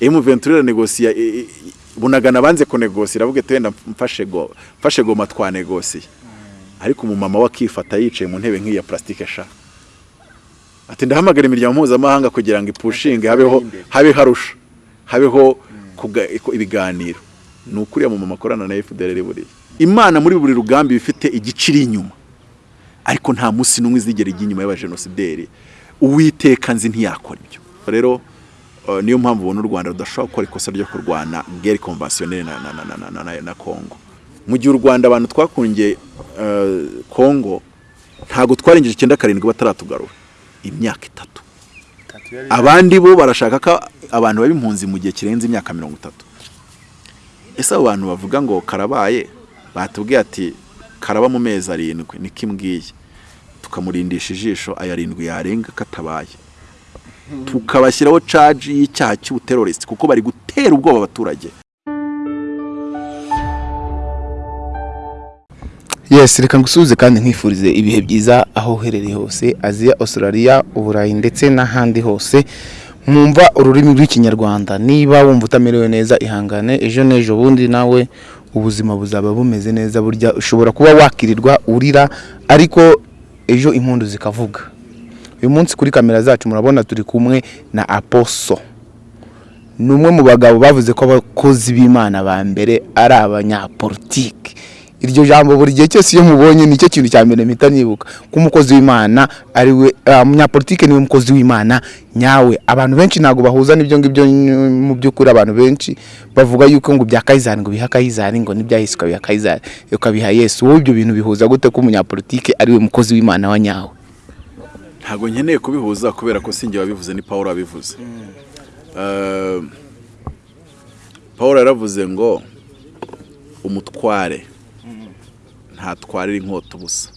emu ventura iranegosiya i- i- i- bunagana banze kunegosiya iravuga ati wenda mfashe go mfashe goma twanegosiye ariko umumama we akifata yicaye mu ntebe nk'iya plastique sha. Ati ndahamagara imiryango mpuzamahanga kugira ngo ipushinge habeho habe harusha habeho iko- ibiganiro. Ni ukuriya mu mama akorana na FDLR buriya imana muri buri rugambi bifite igiciri inyuma. Ariko nta munsi n'umwe izigera ijya inyuma y'abajenosideri uwiteka nzi ntiyakora ibyo. Rero niyo mpamvu ubona u rwanda rudashobora gukora ikosa ryo kurwana gere konvasiyoneri na, na, na, na, na, na, na kongo mu gihe u rwanda abantu twakungiye kongo ntabwo twarengeje icyenda karindwi bataratugarura imyaka itatu. Abandi bo barashaka ko abantu baba impunzi mu gihe kirenze imyaka mirongo itatu. Ese abo bantu bavuga ngo karabaye? Batubwiye ati karaba mu mezi arindwi. Niko imbwiye tukamurindisha ijisho aya arindwi yarenga katabaye. Tukabashyiraho caji y'icyaha cy'ubuterorisi kuko bari gutera ubwoba abaturage. Yes reka ngusubize kandi nkwifurize ibihe byiza aho uherereye hose aziya australia uburayi ndetse n'ahandi hose. Mwumva ururimi rw'ikinyarwanda. Niba wumva utamerewe neza ihangane ejo n'ejo bundi nawe ubuzima buzaba bumeze neza burya ushobora kuba wakirirwa urira ariko ejo impundu zikavuga. Uyu munsi kuri kamera zacu murabona turi kumwe na aposo. Ni umwe mu bagabo bavuze ko abakozi b'imana ba mbere ari abanyapolitiki. Iryo jambo buri gihe cyose iyo mubonye ni cyo kintu cya mbere mpita nibuka. Ko umukozi w'imana ari we ah, umunyapolitike ni we mukozi w'imana nyawe. Abantu benshi ntabwo bahuza n'ibyo ngibyo mu by'ukuri abantu benshi bavuga yuko ngo bya kayizari ngo biha kayizari ngo n'ibya yesu ukabiha kayizari ukabiha yesu. Wowe ibyo bintu bihuza gute ko umunyapolitike ari we mukozi w'imana wa nyawe? Ntabwo nkeneye kubihuza kubera ko sinjye wabivuze ni paul wabivuze. Eh, paul yaravuze ngo umutware. Ntatwarira inkota ubusa.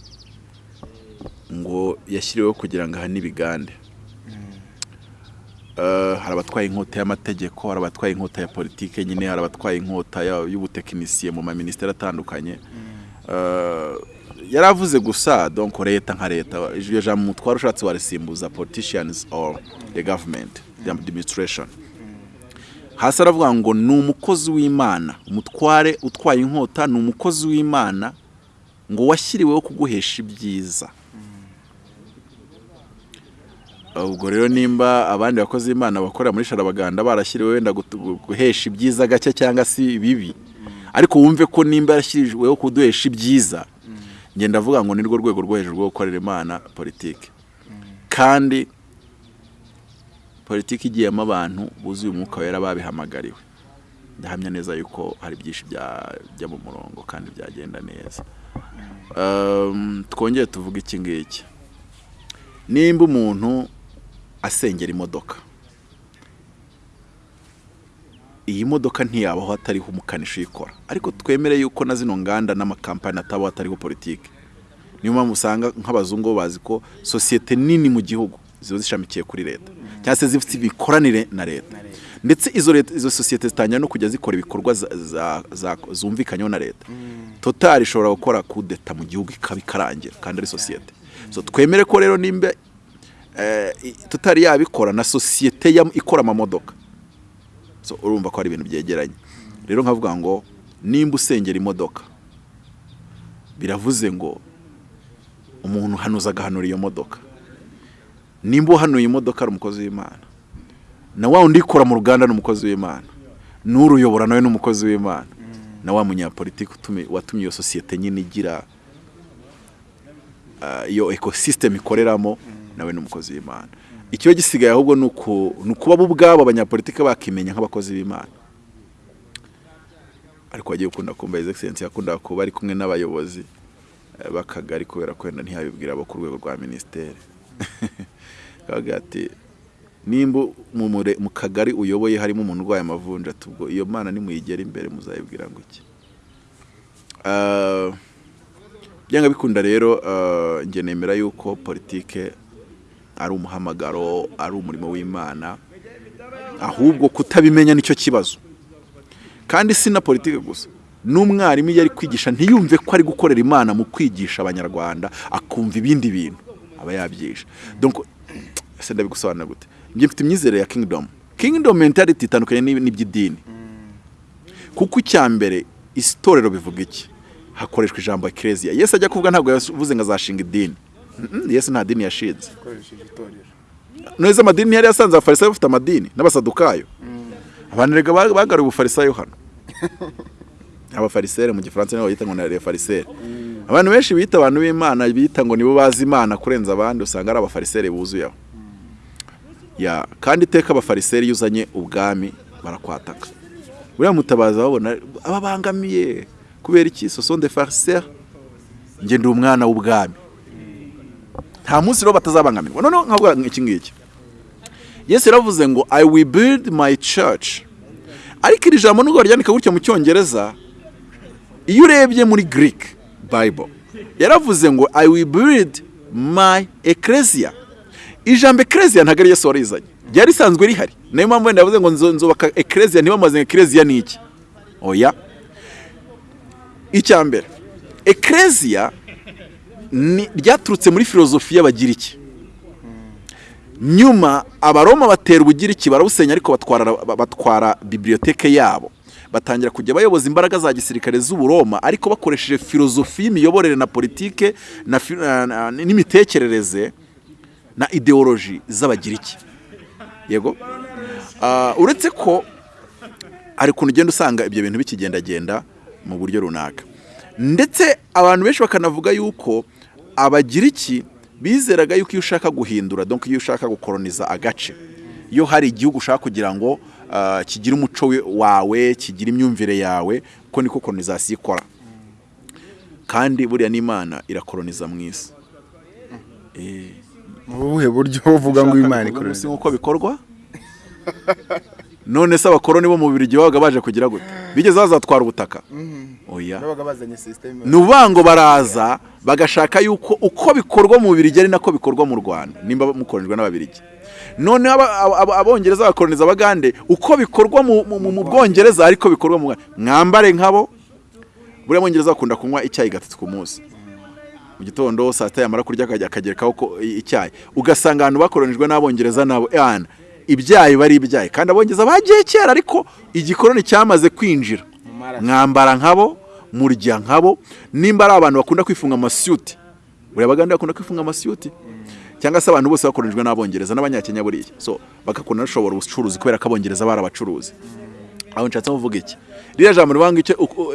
Ngo yashyiriweho kugira ngo ahane ibigande Eh, hari abatwaye inkota y'amategeko hari abatwaye inkota ya politike nyine hari abatwaye inkota y'ubutekinisiye mu maminisiteri atandukanye. Eh, yari avuze gusa donc leta nka leta iryo jambo umutware ushatse warisimbuza politicians or the government the administration. Hasi aravuga ngo ni umukozi w'imana. Umutware utwaye inkota ni umukozi w'imana ngo washyiriweho kuguhesha ibyiza. Ubwo rero nimba abandi bakozi b'imana bakorera muri sharabaganda barashyiriweho wenda guhesha ibyiza gake cyangwa se bibi ariko wumve ko nimba yarashyiriweho kuduhesha ibyiza ngenda avuga ngo ni rwo rwego rwo hejuru rwo gukorera imana politiki. Kandi politiki igiyemo abantu buzuye umwuka wera babihamagariwe. Ndahamya neza yuko hari byinshi byajya mu murongo kandi byagenda neza. Um, twongere tuvuge iki ngiki. Nimba umuntu asengera imodoka iyi modoka ntiyabaho hatariho umukanishi uyikora. Ariko twemere yuko na zino nganda n'amakampani atabaho hatariho politiki. Niyo mpamvu usanga nk'abazungu bazi ko sosiyete nini mu gihugu ziba zishamikiye kuri leta cyangwa se zifite imikoranire na leta. Ndetse izo leta izo sosiyete zitangira no kujya zikora ibikorwa zumvikanyeho na leta. Total ishobora gukora kudeta mu gihugu ikaba ikarangira kandi ari sosiyete. So twemere ko rero nimba eh, i- total yabikora na sosiyete ikora amamodoka so urumva ko ari ibintu byegeranye. Rero nkavuga ngo nimba usengera imodoka biravuze ngo umuntu uhanuza agahanura iyo modoka. Nimba uhanuye imodoka ari umukozi w'imana. Na wa undi ikora mu ruganda ni umukozi w'imana. N'uruyobora nawe ni umukozi w'imana. Na wa munyapolitiki watumye iyo sosiyete nyine igira ah, iyo ekosisiteme ikoreramo nawe ni umukozi w'imana. Ikiba gisigaye ahubwo ni uku- ni ukuba bo ubwabo abanyapolitiki bakimenya nk'abakozi b'imana. Ariko wagiye ukunda kumva Excellency yakundaga kuba ari kumwe n'abayobozi eh, b'akagari kubera ko wenda ntiyabibwira abo ku rwego rwa minisiteri. Ati nimba mu kagari uyoboye harimo umuntu urwaye amavunja ati ubwo iyo mana nimuyigera imbere muzayibwira ngo iki Ah, byanga bikunda rero ah, njye nemera yuko politike ari umuhamagaro ari umurimo w'imana ahubwo kutabimenya ni cyo kibazo. Kandi si na politike gusa. N'umwarimu iyo ari kwigisha ntiyumve ko ari gukorera imana mu kwigisha abanyarwanda akumva ibindi bintu aba yabyisha ese ndabigusobanura gute? Njye mfite imyizere ya kingdom. Kingdom mentality itandukanye n'iby'idini. Kuko icya mbere itorero bivuga iki? Hakoreshwa ijambo ekereziya yesu ajya kuvuga ntabwo yavuze ngo azashinga idini. Yesu nta dini yashinze neza amadini yari yasanze abafarisayo bafite amadini n'abasadukayo. Abantu rega ba- bagaruye ubufarisayo hano. Abafarisaire mu gifaransa nibo bayita ngo ni farisaire abantu benshi bita abantu b'imana bita ngo nibo bazi imana kurenza abandi usanga ari abafarisaire buzuye aho. Ya kandi iteka abafarisaire iyo uzanye ubwami barakwataka. Buriya mutabazi babona ababangamiye kubera iki? Farisaires njye ndi umwana w'ubwami. Nta munsi rero batazabangamirwa. Noneho nkavuga iki ngiki. Yesu yaravuze ngo i will build my church. Ariko iri jambo nubwo baryandika gutya mu cyongereza iyo urebye muri greek bible yaravuze ngo i will build my ecclesia. Ijambo ecclesia ntabwo ari yesu warizanye. Ryari risanzwe rihari. Niyo mpamvu wenda yavuze ngo nzo- nzubaka ecclesia ntibamaze ecclesia ni iki? Oya. Icya mbere. Ecclesia ryaturutse muri filozofi y'abagiriki nyuma abaroma batera ubugiriki barabusenya ariko batwara ba- batwara biblioteke yabo. Batangira kujya bayoboza imbaraga za gisirikare z'uburoma ariko bakoresheje filozofi y'imiyoborere na politike n'imitekerereze na ideoloji z'abagiriki. Yego? Ah, uretse ko hari ukuntu ugenda usanga ibyo bintu bikigendagenda mu buryo runaka. Ndetse abantu benshi bakanavuga yuko abagiriki bizeraga yuko iyo ushaka guhindura donc iyo ushaka gukoroniza agace iyo hari igihugu ushaka kugira ngo ah, kigire umuco we- wawe kigire imyumvire yawe ko niko kolonizasiyo ikora. Kandi buriya n'imana irakoroniza mu isi. Mu buhe buryo uvuga ngo imana kuvuga nk'uko bikorwa? none se abakoroni bo mu Bubiligi babaga baje kugira gute? Bigeze bazatwara ubutaka? Oya. Bazanye sisiteme ni ukuvuga ngo baraza bagashaka yuko uko bikorwa mu Bubiligi ari nako bikorwa mu Rwanda? Nimba aba- aba- aba- abongereza bakoroniza abagande uko bikorwa mu- Bwongereza ariko bikorwa mu mwambare nkabo buriya abongereza bakunda kunywa icyayi gatatu ku munsi. Mu gitondo saa sita yamara kurya akagerekaho icyayi. Ugasanga ahantu bakoronijwe n'abongereza nabo yana ibyayi bari ibyayi. Kandi abongereza bagiye kera ariko igikoroni cyamaze kwinjira. Mwambara nkabo murya nkabo. Nimba ari abantu bakunda kwifunga amasiyuti buriya abagande bakunda kwifunga amasiyuti cyangwa se abantu bose bakoronijwe n'abongereza n'abanyakenya buriya. So bagakunda bashobora ubucuruzi kubera ko abongereza bari abacuruzi. Aho nshatse kuvuga iki? Ririya jambo rivuga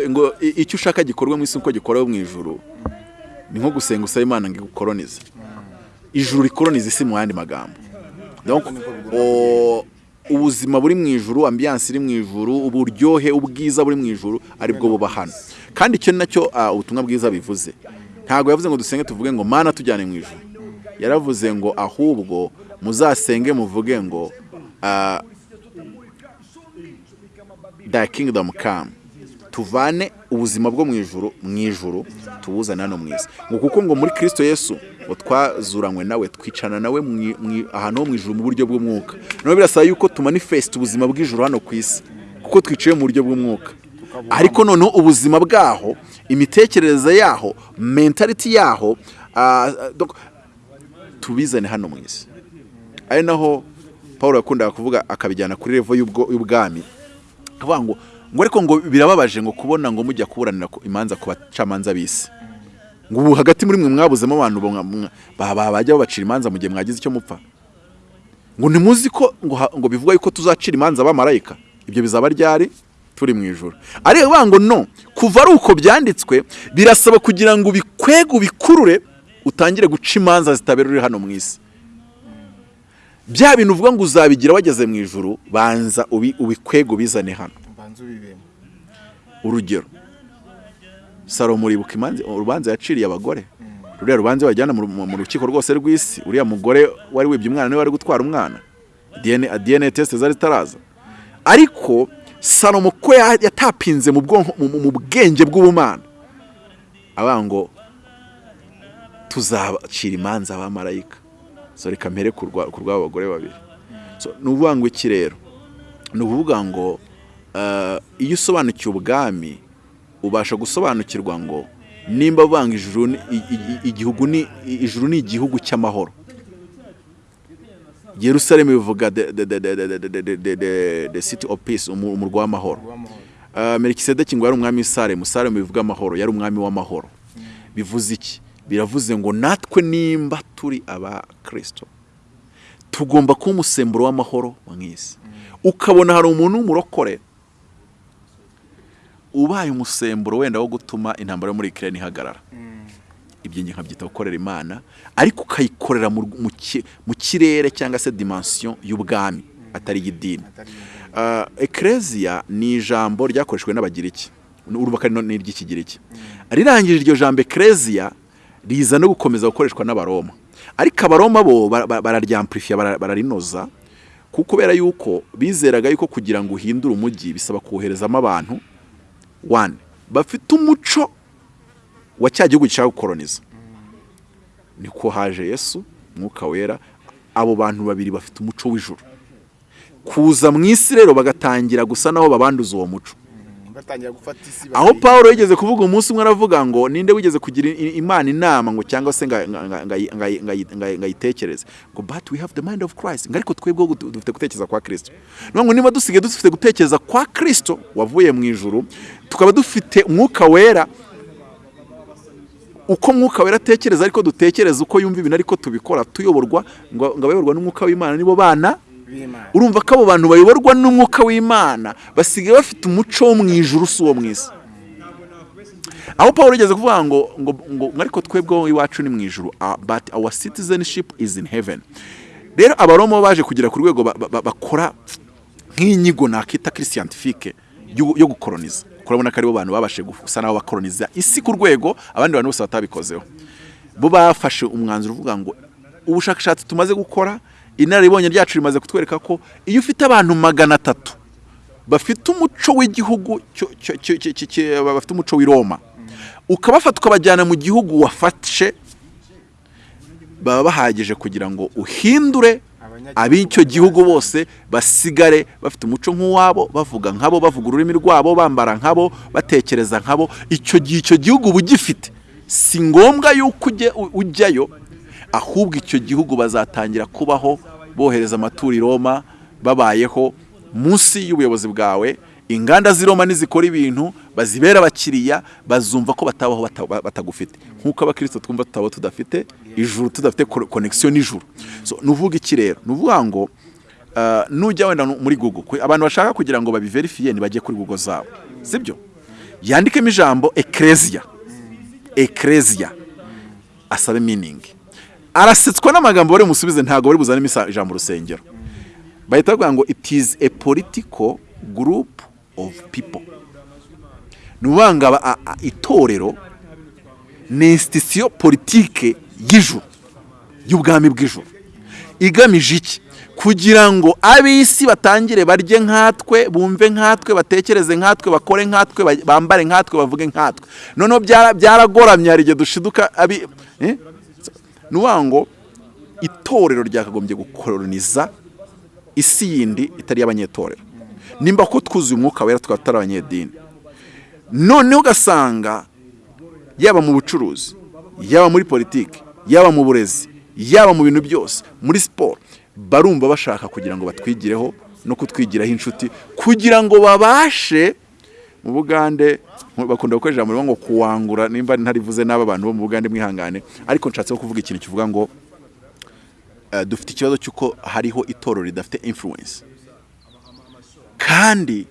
ngo icyo ushaka gikorwe mu isi uko gikorewe mu ijuru ni nko gusenga usaba imana ngo igukoronize. Ijuru rikoroniza isi mu yandi magambo. Ubuzima buri mu ijuru ambiyanse iri mu ijuru uburyohe ubwiza buri mu ijuru ari bwo buba hano kandi icyo na cyo ah, ubutumwa bwiza bivuze. Ntabwo yavuze ngo dusenge tuvuge ngo mana tujyane mu ijuru. Yaravuze ngo ahubwo muzasenge muvuge ngo ah, thy kingdom come. Tuvane ubuzima bwo mu ijuru mu ijuru tubuzane hano mu isi. Ngo kuko ngo muri kristo yesu twazuranywe nawe twicana nawe ahantu ho mu ijuru mu buryo bw'umwuka. Nawe birasaba yuko tumanifesita ubuzima bw'ijuru hano ku isi kuko twicaye mu buryo bw'umwuka. Ariko noneho ubuzima bwaho imitekerereze yaho mentality yaho ah, tubizane hano mu isi. Ari naho paul yakundaga kuvuga akabijyana kuri revo y'ubwami. Ngo ariko ngo birababaje ngo kubona ngo mujya kuburanira ku- imanza ku bacamanza b'isi. Ngo ubu hagati muri mwe mwabuzemo abantu bajya babacira imanza mu gihe mwagize icyo mupfa. Ngo ntimuzi ko ngo bivuga yuko tuzacira imanza abamarayika ibyo bizaba ryari? Turi mu ijoro ariko bavuga ngo no kuva ari uko byanditswe birasaba kugira ngo ubikwege ubikurure utangire guca imanza zitabera uri hano mu isi. Bya bintu uvuga ngo uzabigira wageze mu ijoro banza ubi- ubikwege ubizane hano. Urugero. Salomo uribuka urubanza yaciriye abagore. Ruriya rubanza bajyana mu, rukiko rwose rw'isi. Uriya mugore wari wibye umwana ni we wari gutwara umwana. DNA, test zari zitaraza. Ariko salomo ko ya- yatapinze mu bwonko mu, bwenge bw'ubumana. Avuga ngo tuzacira imanza abamarayika. Reka mpere ku rwa- ku rw'abo bagore babiri. Ni ukuvuga ngo iki rero? Ni ukuvuga ngo eh, iyo usobanukiwe ubwami ubasha gusobanukirwa ngo nimba banga igihugu ni ijuru ni igihugu cy'amahoro. Yerusalemu bivuga the city of peace umurwa w'amahoro. Uh, Merikisedeki ngo yari umwami w'isaremu saremu bivuga amahoro yari umwami w'amahoro. Bivuze iki? Biravuze ngo natwe nimba turi abakirisito tugomba kuba umusemburo w'amahoro mu isi ukabona hari umuntu w'umurokore ubaye umusemburo wenda wo gutuma intambara yo muri ikirere ihagarara. Ibyo nge nkabyita gukorera imana ariko ukayikorera mu, mu, ki- mu kirere cyangwa se dimension y'ubwami atari iy'idini. Ekereziya ni ijambo ryakoreshejwe n'abagiriki urubaka ni iry'ikigiriki. Rirangije iryo jambo ekereziya riza no gukomeza gukoreshwa n'abaroma. Ariko abaroma bo ba- ba- bararyampurifiya bara- bararinoza kuko kubera yuko bizeraga yuko kugira ngo uhindure umujyi bisaba koherezamo abantu one. Bafite umuco wa cya gihugu gishaka gukoroniza niko haje yesu mwuka wera. Abo bantu babiri bafite umuco w'ijuru. Kuza mu isi rero bagatangira gusa naho babanduza uwo muco. Batangira gufata isi aho paul yigeze kuvuga umunsi umwe aravuga ngo ninde wigeze kugira imana inama ngo cyangwa se nga- nga- nga- nga- nga- nga- nga- ngayitekereze ngo but we have the mind of christ. Ngo ariko twebwe dufite gutekereza kwa kristo. Niyo ngo niba dusigaye dufite gutekereza kwa kristo wavuye mu ijuru tukaba dufite umwuka wera. Uko mwuka wera atekereza ariko dutekereza uko yumva ibintu ariko tubikora tuyoborwa ngo abayoborwa n'umwuka w'imana nibo bana urumva ko abo bantu bayoborwa n'umwuka w'imana basigaye bafite umuco wo mu ijuru si uwo isi. Aho paul yigeze kuvuga ngo ngo ariko twebwe wowe iwacu ni mu ijuru ah, but our citizenship is in heaven. Rero abaroma baje kugera ku rwego ba- ba- bakora nk'inyigo nakita kiri scientifique yo gukoroniza. Kurabona ko ari bo bantu babashe gusa nabo bakoroniza isi ku rwego abandi bantu bose batabikozeho. Bo bafashe umwanzuro uvuga ngo ubushakashatsi tumaze gukora inararibonye ryacu rimaze kutwereka ko iyo ufite abantu magana atatu bafite umuco w'igihugu bafite umuco w'i Roma ukabafata ukabajyana mu gihugu wafashe baba bahagije kugira ngo uhindure ab'icyo gihugu bose basigare bafite umuco nk'uwabo bavuga nkabo bavuga ururimi rwabo bambara nkabo batekereza nkabo. Icyo gihe icyo gihugu uba ugifite si ngombwa yuko ujyayo ahubwo icyo gihugu bazatangira kubaho bohereza amaturo i Roma babayeho munsi y'ubuyobozi bwawe. Inganda z'i Roma nizikora ibintu bazibera abakiriya bazumva ko batabaho bata- ba- batagufite. Nk'uko abakristo twumva tutabaho tudafite ijuru tudafite connection n'ijuru. So nuvuga iki rero? Nuvuga ngo uh, nujya wenda muri kwe- abantu bashaka kugira ngo babiverifiye ntibajye kuri google zabo. Sibyo? Yandikemo ijambo ecclesia. Ecclesia. Asabe meaning. Arasetswa n'amagambo bari bumusubize ntabwo bari buzanemo isa- ijambo rusengero. Bahita bavuga ngo it is a political group of people. Ni itorero ni institution politike y'ijuru y'ubwami bw'ijuru. Igamije iki? Kugira ngo ab'isi batangire barye nkatwe bumve nkatwe batekereze nkatwe bakore nkatwe ba- bambare nkatwe bavuge nkatwe. Noneho byara- byaragoramye hari igihe dushiduka abi eh? Ni ngo itorero ryakagombye gukoroniza isi yindi itari iy'abanyetorero nimba ko twuzuye umwuka wera tukaba tutari abanyedini noneho ugasanga yaba mu bucuruzi yaba muri politiki yaba mu burezi yaba mu bintu byose muri siporo barumva bashaka kugira ngo batwigireho no kutwigiraho inshuti kugira ngo babashe mu bugande bakunda gukoresha rivuga ngo kuwangura nimba ntarivuze n'aba bantu bo mu bugande mwihangane. Ariko nshatse kuvuga ikintu kivuga ngo eh, dufite ikibazo cy'uko hariho itorero ridafite influence. Kandi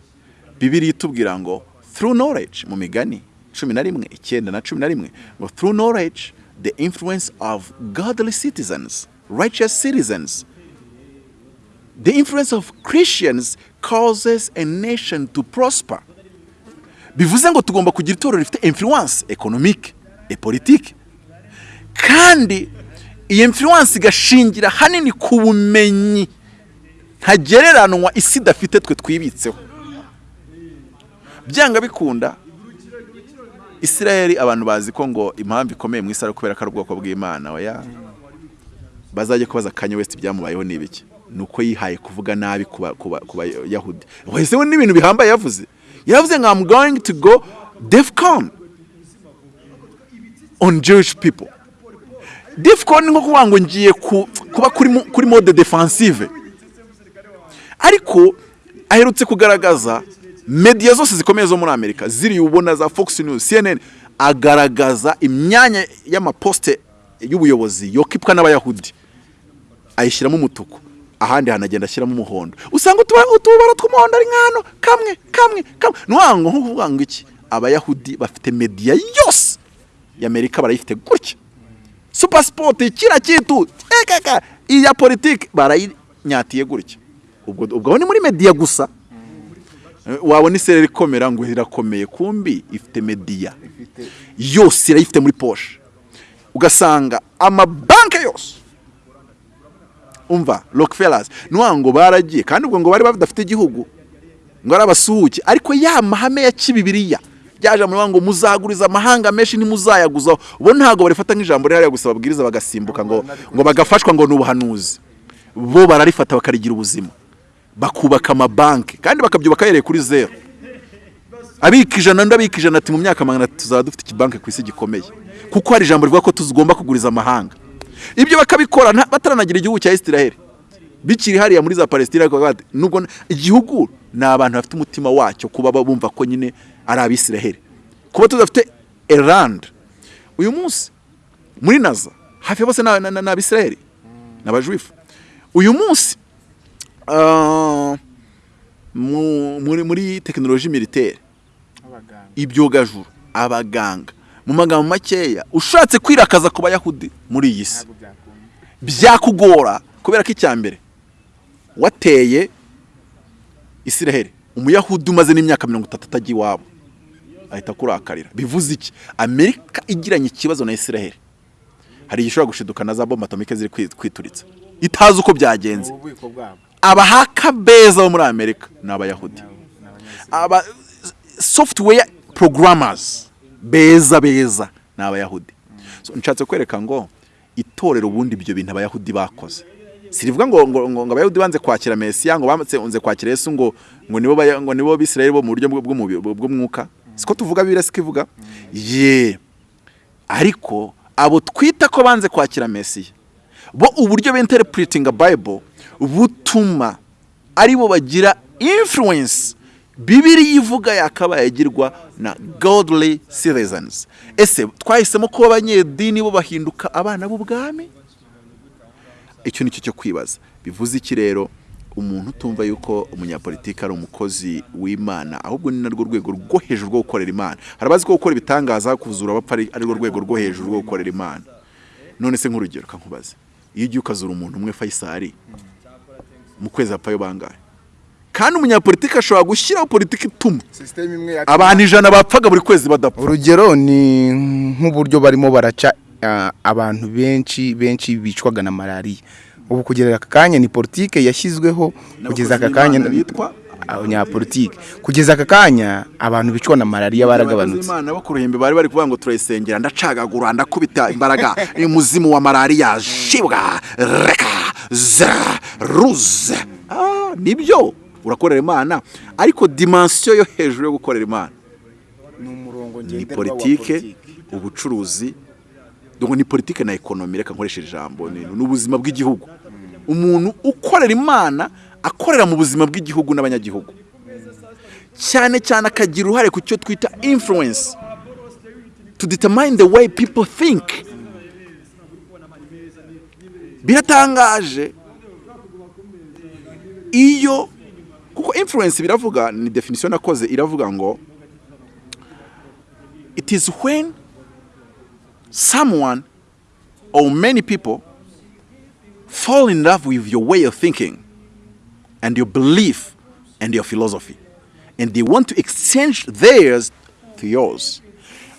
bibiri itubwira ngo through knowledge mu migani cumi na rimwe icyenda na cumi na rimwe ngo through knowledge the influence of godly citizens righteous citizens the influence of christians causes a nation to prosper. Bivuze ngo tugomba kugira itorero rifite influence economique et politique. Kandi iyi influence igashingira hanini ku bumenyi ntagereranwa isi idafite twe twibitseho. Byanga bikunda isirayeli abantu bazi ko ngo impamvu ikomeye mu isi ari kubera ko ari ubwoko bw'imana bazajya kubaza kanye west byamubayeho ni ibiki? Ni uko yihaye kuvuga nabi ku bayahudi. Wese we n'ibintu bihambaye yavuze? Yavuze ngo i'm going to go defcon on jewish people. Defcon ni nko kuvuga ngo ngiye ku- kuba kuri mode defensive. Ariko aherutse kugaragaza media zose zikomeye zo muri amerika ziri ubona za fox news cnn agaragaza imyanya y'amaposite y'ubuyobozi yokipwa n'abayahudi. Ayishyiramo umutuku. Ahandi hanagenda ashyiramo umuhondo. Usanga utuba- utubara tw'umuhondo ari nk'hano kamwe kamwe kamwe. Ni ukuvuga ngo iki? Abayahudi bafite media yose. Y'amerika barayifite gutya. Kira kitu ekaka iya politiki barayinyatiye gutya. Ubwo ni muri media gusa. Wabona isereri ikomera ngo irakomeye kumbi ifite media. Yose irayifite muri poshe ugasanga amabanki yose umva rockefellers. Nuwa ngo baragiye kandi ubwo ngo bari badafite igihugu ngo ari abasuhuke. Ariko ya mahame ya kibibiriya byaje muri ngo muzaguriza amahanga menshi ntimuzayaguzaho bo ntabwo barifata nk'ijambo rihariya gusa babwiriza bagasimbuka ngo ngo bagafashwa ngo ni ubuhanuzi. Bo bararifata bakarigira ubuzima. Bakubaka amabanki kandi bakabyubaka yereye kuri zeru abika ijana abika ijana ati mu myaka magana tuzaba dufite ikibanki ku isi gikomeye? Kuko hari ijambo rivuga ko tugomba kuguriza amahanga. Ibyo bakabikora bataranagira igihugu cya isiraheli. Bikiri hariya muri za bati, nubwo igihugu ni abantu bafite umutima wacyo kuba ba- bumva ko nyine ari abisiraheli. Kuba tudafite erand uyu munsi muri naza hafi ya bose ni abisiraheli ni abajuifu uyu munsi ah, mu- muri tekinoloji militaire ibyogajuru abaganga. Mu magambo makeya ushatse kwirakaza ku bayahudi muri iyi si. Byakugora kubera ko icya mbere wateye isiraheli. Umuyahudi umaze n'imyaka mirongo itatu atajya iwabo. Ahita akurakarira. Bivuze iki? Amerika igiranye ikibazo na isiraheli. Hari igihe ishobora gushiduka na za bombe atomike ziri kwi- kwituritsa. Itazi uko byagenze. Abahaka beza bo muri amerika ni abayahudi. Aba software programmers. Beza beza ni abayahudi. Nshatse kwereka ngo itorero ubundi ibyo bintu abayahudi bakoze. Sirivuga ngo ngo, abayahudi banze kwakira mesiya ngo banze kwakira yesu ngo ngo nibo ngo nibo bisirayeli bo mu buryo bw'umwuka siko tuvuga bibiri siko ivuga? Ye. Ariko abo twita ko banze kwakira mesiya bo uburyo binterpretinga bible butuma ari bo bagira influence bibiri ivuga yakabaye agirwa na godly citizens. Ese twahisemo kuba abanyedini bo bahinduka abana b'ubwami? Icyo ni cyo cyo kwibaza. Bivuze iki rero? Umuntu utumva yuko umunyapolitiki ari umukozi w'imana ahubwo ni narwo rwego rwo hejuru rwo gukorera imana. Hari abazi ko gukora ibitangaza kuzura abapfa ari rwo rwego rwo hejuru rwo gukorera imana. None se nk'urugero kankubaze. Iyo ugiye ukazura umuntu umwe fayisari mu kwezi hapfayo bangahe? Kandi umunyapolitiki ashobora gushyiraho politiki ituma. Abantu ijana bapfaga buri kwezi badapfa. Urugero ni nk'uburyo barimo baraca ah, abantu benshi benshi bicwaga na malariya. Ubu kugeza aka kanya ni politike yashyizweho kugeza aka kanya bitwa? Abanyapolitike kugeza aka kanya abantu bicwa na malariya baragabanutse. Imana bo ku ruhimbi bari bari kuvuga ngo turayisengera ndacagagura ndakubita imbaraga. Umuzimu wa malariya. Shibwa reka zera ruze ah, ni byo. Urakorera imana ariko dimansiyo yo hejuru yo gukorera imana. Ni politike ubucuruzi. Ni politike na ekonomi reka nkoresha ijambo ni ubuzima bw'igihugu. Umuntu ukorera imana akorera mu buzima bw'igihugu n'abanyagihugu. Cyane cyane akagira uruhare ku cyo twita influence. To determine the way people think. Biratangaje. Iyo kuko influence biravuga ni definition nakoze iravuga ngo it is when someone or many people fall in love with your way of thinking and your belief and your philosophy and they want to exchange theirs to yours.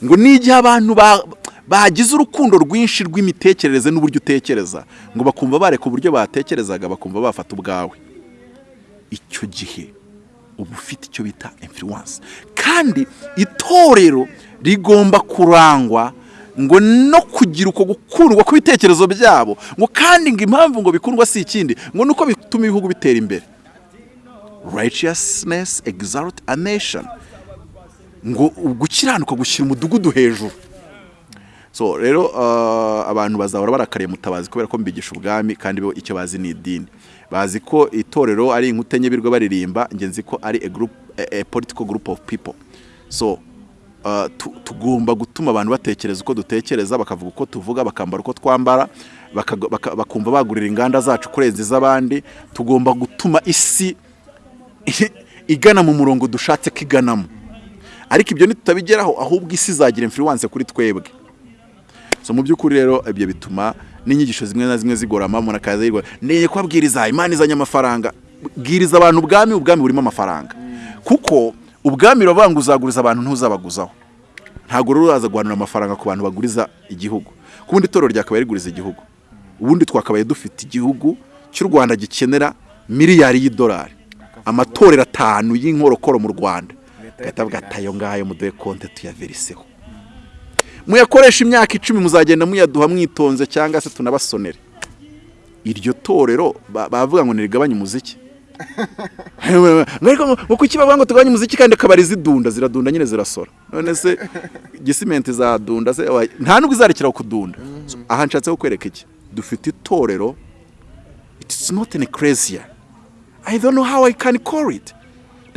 Ngo ni igihe abantu ba- bagize urukundo rwinshi rw'imitekerereze n'uburyo utekereza. Ngo bakumva bareka uburyo batekerezaga bakumva bafata ubwawe. Icyo gihe. Uba ufite icyo bita influence. Kandi itorero rigomba kurangwa ngo no kugira uko gukundwa kw'ibitekerezo byabo. Ngo kandi ngo impamvu ngo bikundwa si ikindi ngo nuko bituma ibihugu bitera imbere. Righteousness exalt a nation. Ngo gukiranuka gushyira umudugudu hejuru. So rero uh, abantu bazahora barakariye mutabazi kubera ko mbigisha ubwami kandi icyo bazi ni idini. Bazi ko itorero ari inkuta enye baririmba njye nzi ko ari a political group of people. So uh, tu- tugomba gutuma abantu batekereza uko dutekereza bakavuga uko tuvuga bakambara uko twambara bakumva bagurira inganda zacu kurenza iz'abandi. Tugomba gutuma isi igana mu murongo dushatse ko iganamo. Ariko ibyo nitutabigeraho ahubwo isi izagira influence kuri twebwe. So mu by'ukuri rero ibyo bituma n'inyigisho zimwe na zimwe zigorama umuntu akaza yirwa neye kubabwiriza imana izanye amafaranga. Bwiriza abantu ubwami ubwami burimo amafaranga. Kuko ubwami uravuga ngo uzaguriza abantu ntuzabaguzaho. Ntabwo rero uraza guhanura amafaranga ku bantu baguriza igihugu. Ku bundi itorero ryakabaye riguriza igihugu. Ubundi twakabaye dufite igihugu cy'u rwanda gikenera miliyari y'idolari. Amatorero atanu y'inkorokoro mu rwanda. Gahita avuga ati ayo ngayo muduhe konte tuyaveriseho muyakoresha imyaka icumi muzagenda muyaduha mwitonze cyangwa se tunabasonere. Iryo torero ba- bavuga ngo ntirigabanye umuziki. Ariko ngo kuki bavuga ngo tugabanye umuziki kandi akabari zidunda ziradunda nyine zirasora? None se gisimenti zadunda se nta nubwo izarekeraho kudunda. So, aha nshatse kukwereka iki. Dufite itorero it's not an ecclesia. I don't know how I can call it.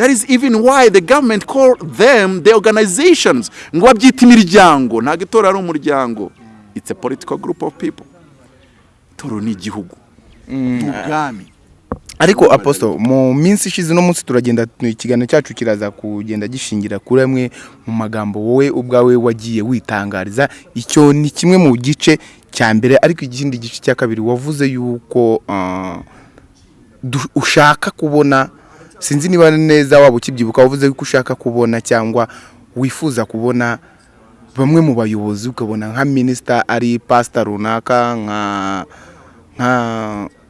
That is even why the government call them the organizations. Ngo babyita imiryango. Ntabwo itorero ari umuryango. It's a political group of people. Itorero ni igihugu. Ni ubwami. Ariko apostle mu minsi ishize uno munsi turagenda ikiganiro cyacu kiraza kugenda gishingira kuri amwe mu magambo wowe ubwawe wagiye witangariza. Icyo ni kimwe mu gice cya mbere ariko ikindi gice cya kabiri wavuze yuko ah, ushaka kubona sinzi niba neza waba ukibyibuka wavuze yuko ushaka kubona cyangwa wifuza kubona bamwe mu bayobozi ukabona nka minisita ari pasita runaka nka nka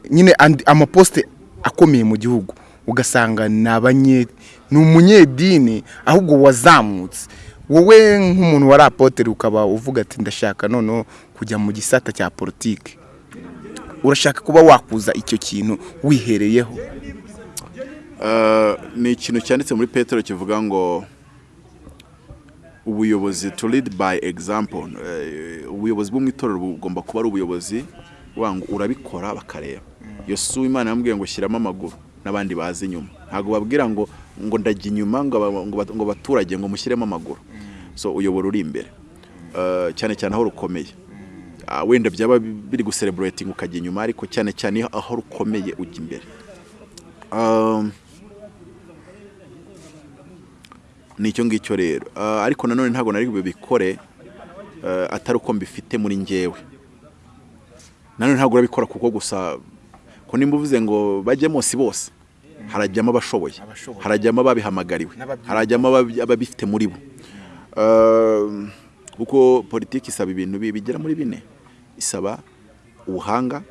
nyine amaposite akomeye mu gihugu. Ugasanga ni umunyedini ahubwo wazamutse. Wowe nk'umuntu wari apotere ukaba uvuga ati ndashaka noneho kujya mu gisata cya politiki. Urashaka kuba wakuza icyo kintu wihereyeho? Ni ikintu cyanditse muri petero kivuga ngo ubuyobozi to lead by example. Eh, ubuyobozi bwo mu itorero bugomba kuba ari ubuyobozi ngo urabikora bakareba. Yosuwa imana yamubwiye ngo shyiramo amaguru n'abandi bazi inyuma. Ntabwo babwira ngo ngo ndajya inyuma ngo baturage ngo mushyiremo amaguru. So uyobora uri imbere. Eh, cyane cyane aho rukomeye Ah, wenda byaba biri gusereburating ukajya inyuma ariko cyane cyane aho rukomeye ujya imbere. Ni icyo ngicyo rero. Ah, ariko nanone ntabwo nari bubikore eh, atari uko mbifite muri njyewe. Nanone ntabwo urabikora kuko gusa ko nimba uvuze ngo bajyemo si bose harajyamo abashoboye harajyamo ababihamagariwe harajyamo ababi- ababifite muri bo. Eh, kuko politiki isaba ibintu bi- bigera muri bine. Isaba ubuhanga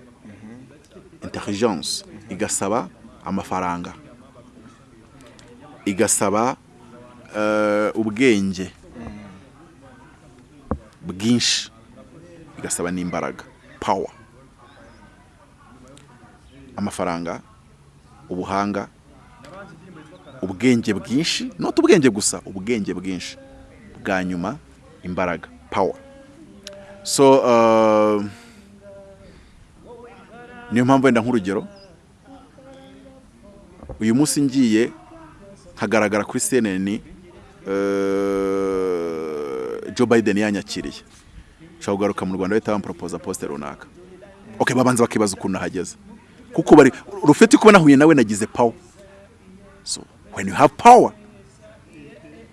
intelligence. Igasaba amafaranga. Igasaba ubwenge. Bwinshi. Igasaba n'imbaraga. Power. Amafaranga ubuhanga ubwenge bwinshi. Not ubwenge gusa ubwenge bwinshi. Bwa nyuma imbaraga. Power. So uh, niyo mpamvu wenda nk'urugero uyu munsi ngiye nkagaragara kuri CNN Joe Biden yanyakiriye. Nshobora kugaruka mu Rwanda bahita bamporopoza poste runaka. Okay babanza bakibaza ukuntu nahageze kuko bari rufite kuba nahuye nawe nagize power. So when you have power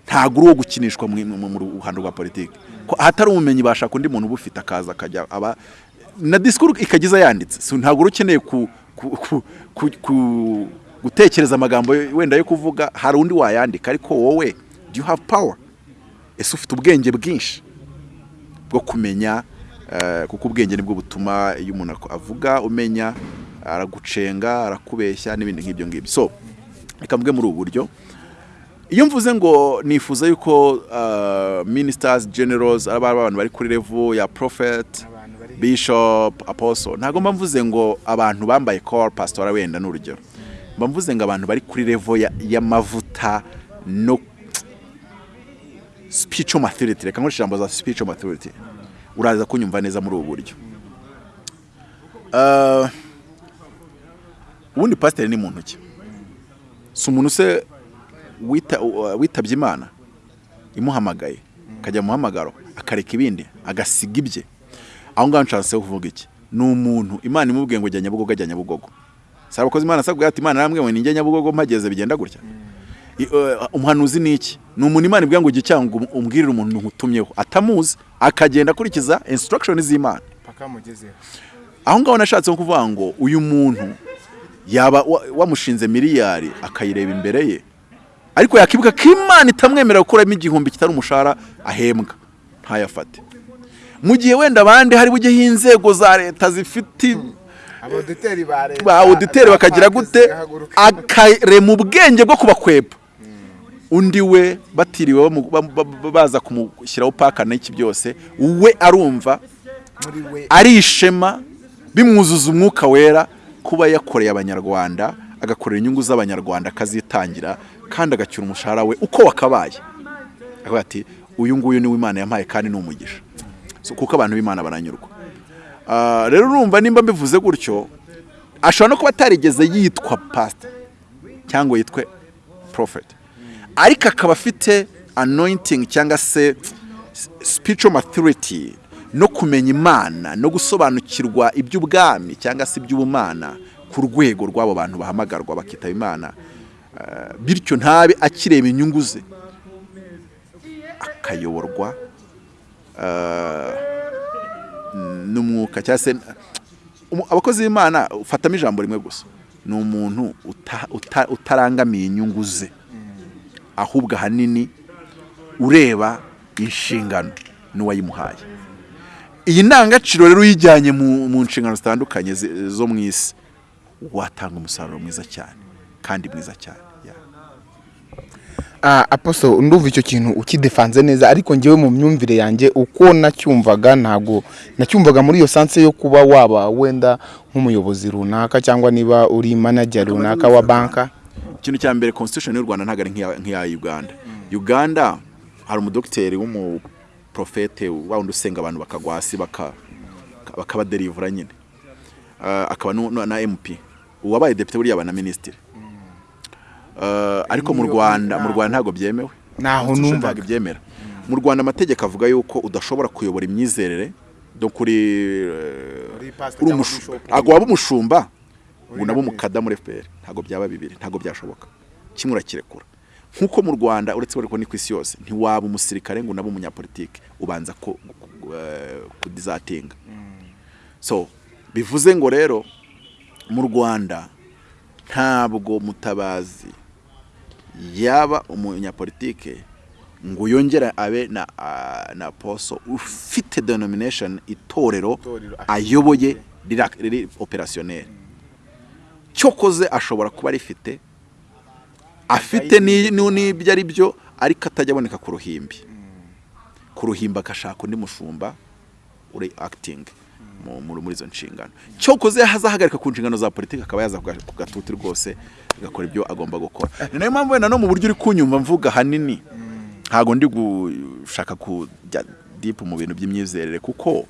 ntabwo uri uwo gukinishwa mu ruhando rwa politiki. Ko ahatari ubumenyi bashaka undi muntu ubufite akaza akajya aba na disikuru ikagiza yanditse. So ntabwo uri ukeneye ku, gutekereza amagambo wenda yo kuvuga hari undi wayandika ariko wowe do you have power? Ese ufite ubwenge bwinshi bwo kumenya eh, kuko ubwenge ni bwo butuma iyo umuntu avuga umenya aragucenga arakubeshya n'ibindi nk'ibyo ngibyo. So reka mvuge muri ubu buryo. Iyo mvuze ngo nifuza yuko uh, ministers generals ari abantu bari kuri level ya prophet bishop apostle ntabwo mba mvuze ngo abantu bambaye call pastora wenda ni urugero mba mvuze ngo abantu bari kuri ya- y'amavuta no spiritual maturity. Reka nkoresha ijambo za spiritual maturity. Uraza kunyumva neza muri ubu buryo. Ah, ubundi pasiteri ni muntu ki? Si umuntu se wita- witabye imana? Imuhamagaye. Akajya mu muhamagaro akareka ibindi agasiga ibye. Aho ngaho nshatse kuvuga iki? Ni umuntu imana imubwiye ngo jya nyabugogo ajya nyabugogo. Si abakozi imana asabwa ati imana namwe ngo ninjye nyabugogo mpageze bigenda gutya. Umuhanuzi ni iki? Ni umuntu imana ibwira ngo cyangwa um- umbwirire umuntu nkutumyeho atamuzi akagenda akurikiza instruction z'imana. Aho ngaho nashatse nko kuvuga ngo uyu muntu yaba wa- wamushinze miliyari akayireba imbere ye. Ariko yakibuka ko imana itamwemerera gukuramo igihumbi kitari umushahara ahembwa. Ntayafate. Mu gihe wenda abandi hari bujyeho inzego za leta zifite ba auditeri bakagira gute? akarema ubwenge bwo kubakwepa undi we batiriwe baza kumushyiraho paka n'iki byose we arumva ari ishema bimwuzuza umwuka wera kuba yakoreye abanyarwanda agakorera inyungu z'abanyarwanda akazitangira kandi agacyura umushahara we uko wakabaye. Akavuga ati uyu nguyu ni we imana yampaye kandi ni umugisha. So, kuko abantu b'imana baranyurwa. Ah, rero urumva nimba mbivuze gutyo ashobora no kuba atarigeze yitwa pasita cyangwa yitwe prophet. Ariko akaba afite anointing cyangwa se spiritual maturity no kumenya imana no gusobanukirwa iby'ubwami cyangwa se iby'ubumana ku rwego rw'abo bantu bahamagarwa bakitaba imana. Eh, bityo ntabe akireba inyungu ze. Akayoborwa eh, n'umwuka cyangwa se abakozi b'imana ufatamo ijambo rimwe gusa. Ni umuntu uta- uta- utarangamiye inyungu ze. Ahubwo ahanini ureba inshingano n'uwayimuhaye. Iyi ndangagaciro rero uyijyanye mu nshingano zitandukanye zi- zo mu isi watanga umusaruro mwiza cyane kandi mwiza cyane. Ah, aposo ndumva icyo kintu ukidefanze neza ariko njyewe mu myumvire yanjye uko nacyumvaga ntabwo nacyumvaga muri iyo sanse yo kuba waba wenda nk'umuyobozi runaka cyangwa niba uri manager runaka wa banka. Ikintu cya mbere constitution y'u rwanda ntabwo ari nk'iya uganda. Uganda hari umudogiteri w'umuprofete wa wundi usenga abantu bakagwa hasi baka- bakabaderivura nyine. Ah, akaba na mp uwabaye depite buriya aba na minisitiri. Ah, ariko mu rwanda mu rwanda ntabwo byemewe. Numvaga. ntabwo ibyemera. Mu rwanda amategeko avuga yuko udashobora kuyobora imyizerere do kuri waba umushumba? Ngo Uri nabo na umukada muri FPR ntabwo byaba bibiri ntabwo byashoboka. Kimwe urakirekura. Nk'uko mu rwanda uretse ko ni ku isi yose ntiwaba umusirikare ngo unabe umunyapolitike ubanza ko eh, kudizatinga. So bivuze ngo rero mu rwanda ntabwo mutabazi yaba umunyapolitike ngo yongere abe na, ah, na poso ufite denomination itorero ayoboye riri operationnel cyokoze ashobora kuba rifite afite ni- ni- n'ibyo ari byo ariko atajya aboneka ku ruhimbi. Ku ruhimbi agashaka undi mushumba uri acting mu- muri muri izo nshingano. Cyokoze hazahagarika ku nshingano za politiki akaba yaza ku ga- ku gatuti rwose agakora ibyo agomba gukora. Ni na yo mpamvu wenda no mu buryo uri kunyumva mvuga hanini ntabwo ndi gushaka kujya dipu mu bintu by'imyizerere kuko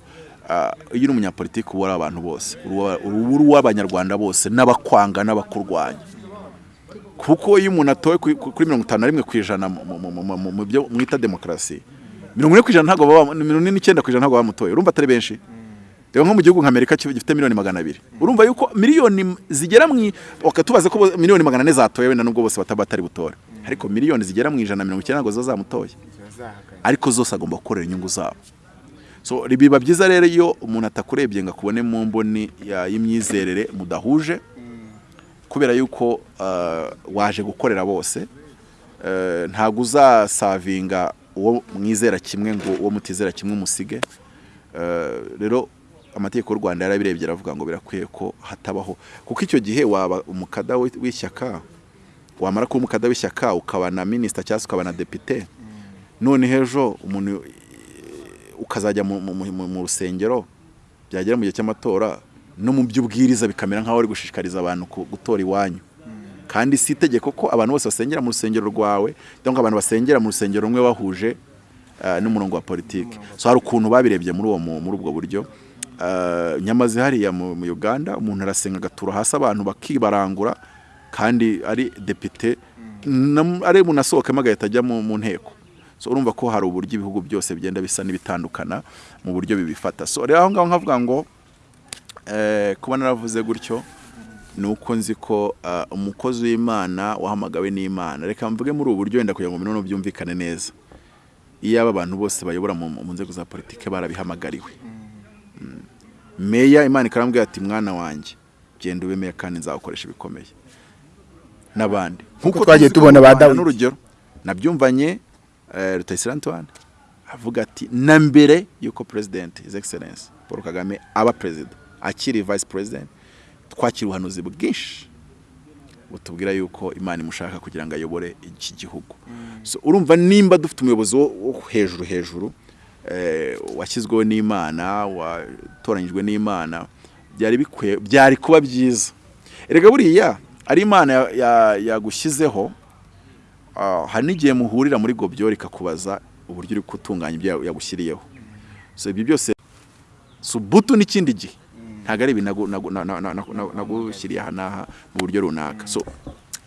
iyo uri umunyapolitiki uba uri abantu bose. Uri uw'abanyarwanda bose n'abakwanga n'abakurwanya. Kuko iyo umuntu atowe ku- ku- kuri mirongo itanu na rimwe ku ijana mu- byo mwita demokarasi mirongo ine ku ijana ntabwo baba mirongo ine n'icyenda ku ijana ntabwo bamutoye. Urumva atari benshi? Reba nko mu gihugu nka amerika gifite miliyoni magana abiri. Urumva yuko miliyoni zigera mu tubaze ko miliyoni magana ane zatoye wenda nubwo bose bataba batari butore. Ariko miliyoni zigera mu ijana na mirongo icyenda ntabwo zo zamutoye. Ariko zose agomba gukorera inyungu zabo. So biba byiza rero iyo umuntu atakurebye ngo akubone mu mboni y'imyizerere mudahuje kubera yuko uh, waje gukorera bose uh, ntabwo uzasavinga uwo mwizera kimwe ngo uwo mutizera kimwe umusige. Uh, rero amategeko y'u rwanda yarabirebye aravuga ngo birakwiye ko hatabaho. Kuko icyo gihe waba umukada w'i- w'ishyaka wamara kuba umukada w'ishyaka ukaba na minisita cyangwa se ukaba na depite none ejo umuntu ukazajya mu, rusengero byagera mu gihe cy'amatora no mu by'ubwiriza bikamera nk'aho uri gushishikariza abantu gutora iwanyu. Kandi si itegeko ko abantu bose basengera mu rusengero rwawe cyangwa abantu basengera mu rusengero rumwe bahuje eh, n'umurongo wa politiki. So hari ukuntu babirebye muri uwo mu- muri ubwo buryo. Eh, nyamaze hariya mu uganda umuntu arasenga agatura hasi abantu bakibarangura kandi ari depite nam- ari bunasohokemo agahita ajya mu nteko. So urumva ko hari uburyo ibihugu byose bigenda bisa n'ibitandukana mu buryo bibifata. So rero aho ngaho nkavuga ngo eh, kuba naravuze gutyo ni uko nzi ko ah, umukozi w'imana wahamagawe n'imana. Reka mvuge muri ubu buryo wenda kugira ngo bino byumvikane neza. Iyo aba bantu bose bayobora mu nzego za politiki barabihamagariwe. Mm. meya imana ikarambwira ati mwana wanjye genda ube meya kandi nzagukoresha ibikomeye. N'abandi. Nk'uko twagiye tubona ba n'urugero nabyumvanye eh, Rutayisire Antoine avuga ati na mbere y'uko president his excellence Paul Kagame aba perezida akiri vice president twakira ubuhanuzi bwinshi butubwira yuko imana imushaka kugira ngo ayobore iki gihugu. So urumva nimba dufite umuyobozi wo hejuru hejuru eh, washyizweho n'imana watoranyijwe n'imana byari bikwiye byari kuba byiza. Erega buriya ari imana ya- ya- yagushyizeho hari n'igihe muhurira muri gobyo ikakubaza uburyo uri gutunganya ibyo yagushyiriyeho. Ibyo byose subutu n'ikindi gihe. Ntabwo ari ibintu nagu- nagu- na- na- na- na- nagushyiriye aha n'aha mu buryo runaka.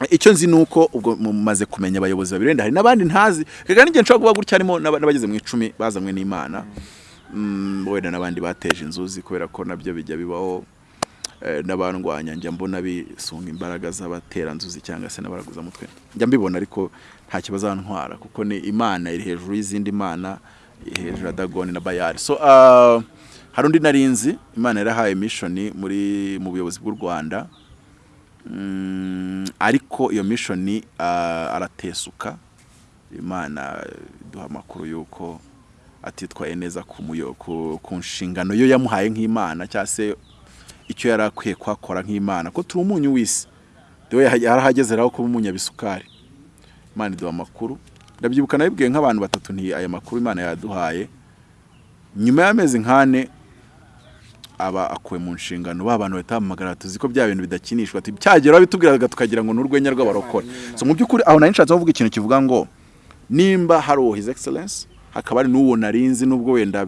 Icyo nzi ni uko ubwo mumaze kumenya abayobozi babiri wenda hari n'abandi ntazi. Reka n'igihe nshobora kuba gutya harimo n'aba- n'abageze mu icumi bazanywe n'imana. Mm, wenda n'abandi bateje inzuzi kubera ko na byo bijya bibaho. N'abandwanya njya mbona bisunga imbaraga z'abateranzuzi cyangwa se n'abaraguzamutwe njya mbibona ariko nta kibazantwara kuko ni imana iri hejuru y'izindi mana hejuru ya dagoni na bayari so ah, hari undi narinzi imana yarahaye mishoni muri mu buyobozi bw'u rwanda. Mm, ariko iyo mishoni ah, aratesuka. Imana iduha amakuru y'uko atitwaye neza ku nshingano yo yamuhaye nk'imana cyangwa se icyo yari akwiye kuhakora nk'imana ko turi umunyu w'isi. Dewe yarahageze rero kuba umunyabisukari imana iduha amakuru. Ndabyibuka nabibwiye nk'abantu batatu nti aya makuru imana yaduhaye. Nyuma y'amezi nk'ane aba akuwe mu nshingano. Ba bantu bahita bahamagara tuzi ko bya bintu bidakinishwa. Ati cyagera bitubwiraga tukagira ngo ni urwenya rw'abarokore. Mu by'ukuri aho nari nshatse kuvuga ikintu kivuga ngo nimba hari uwo his excellence hakaba hari n'uwo narinzi n'ubwo wenda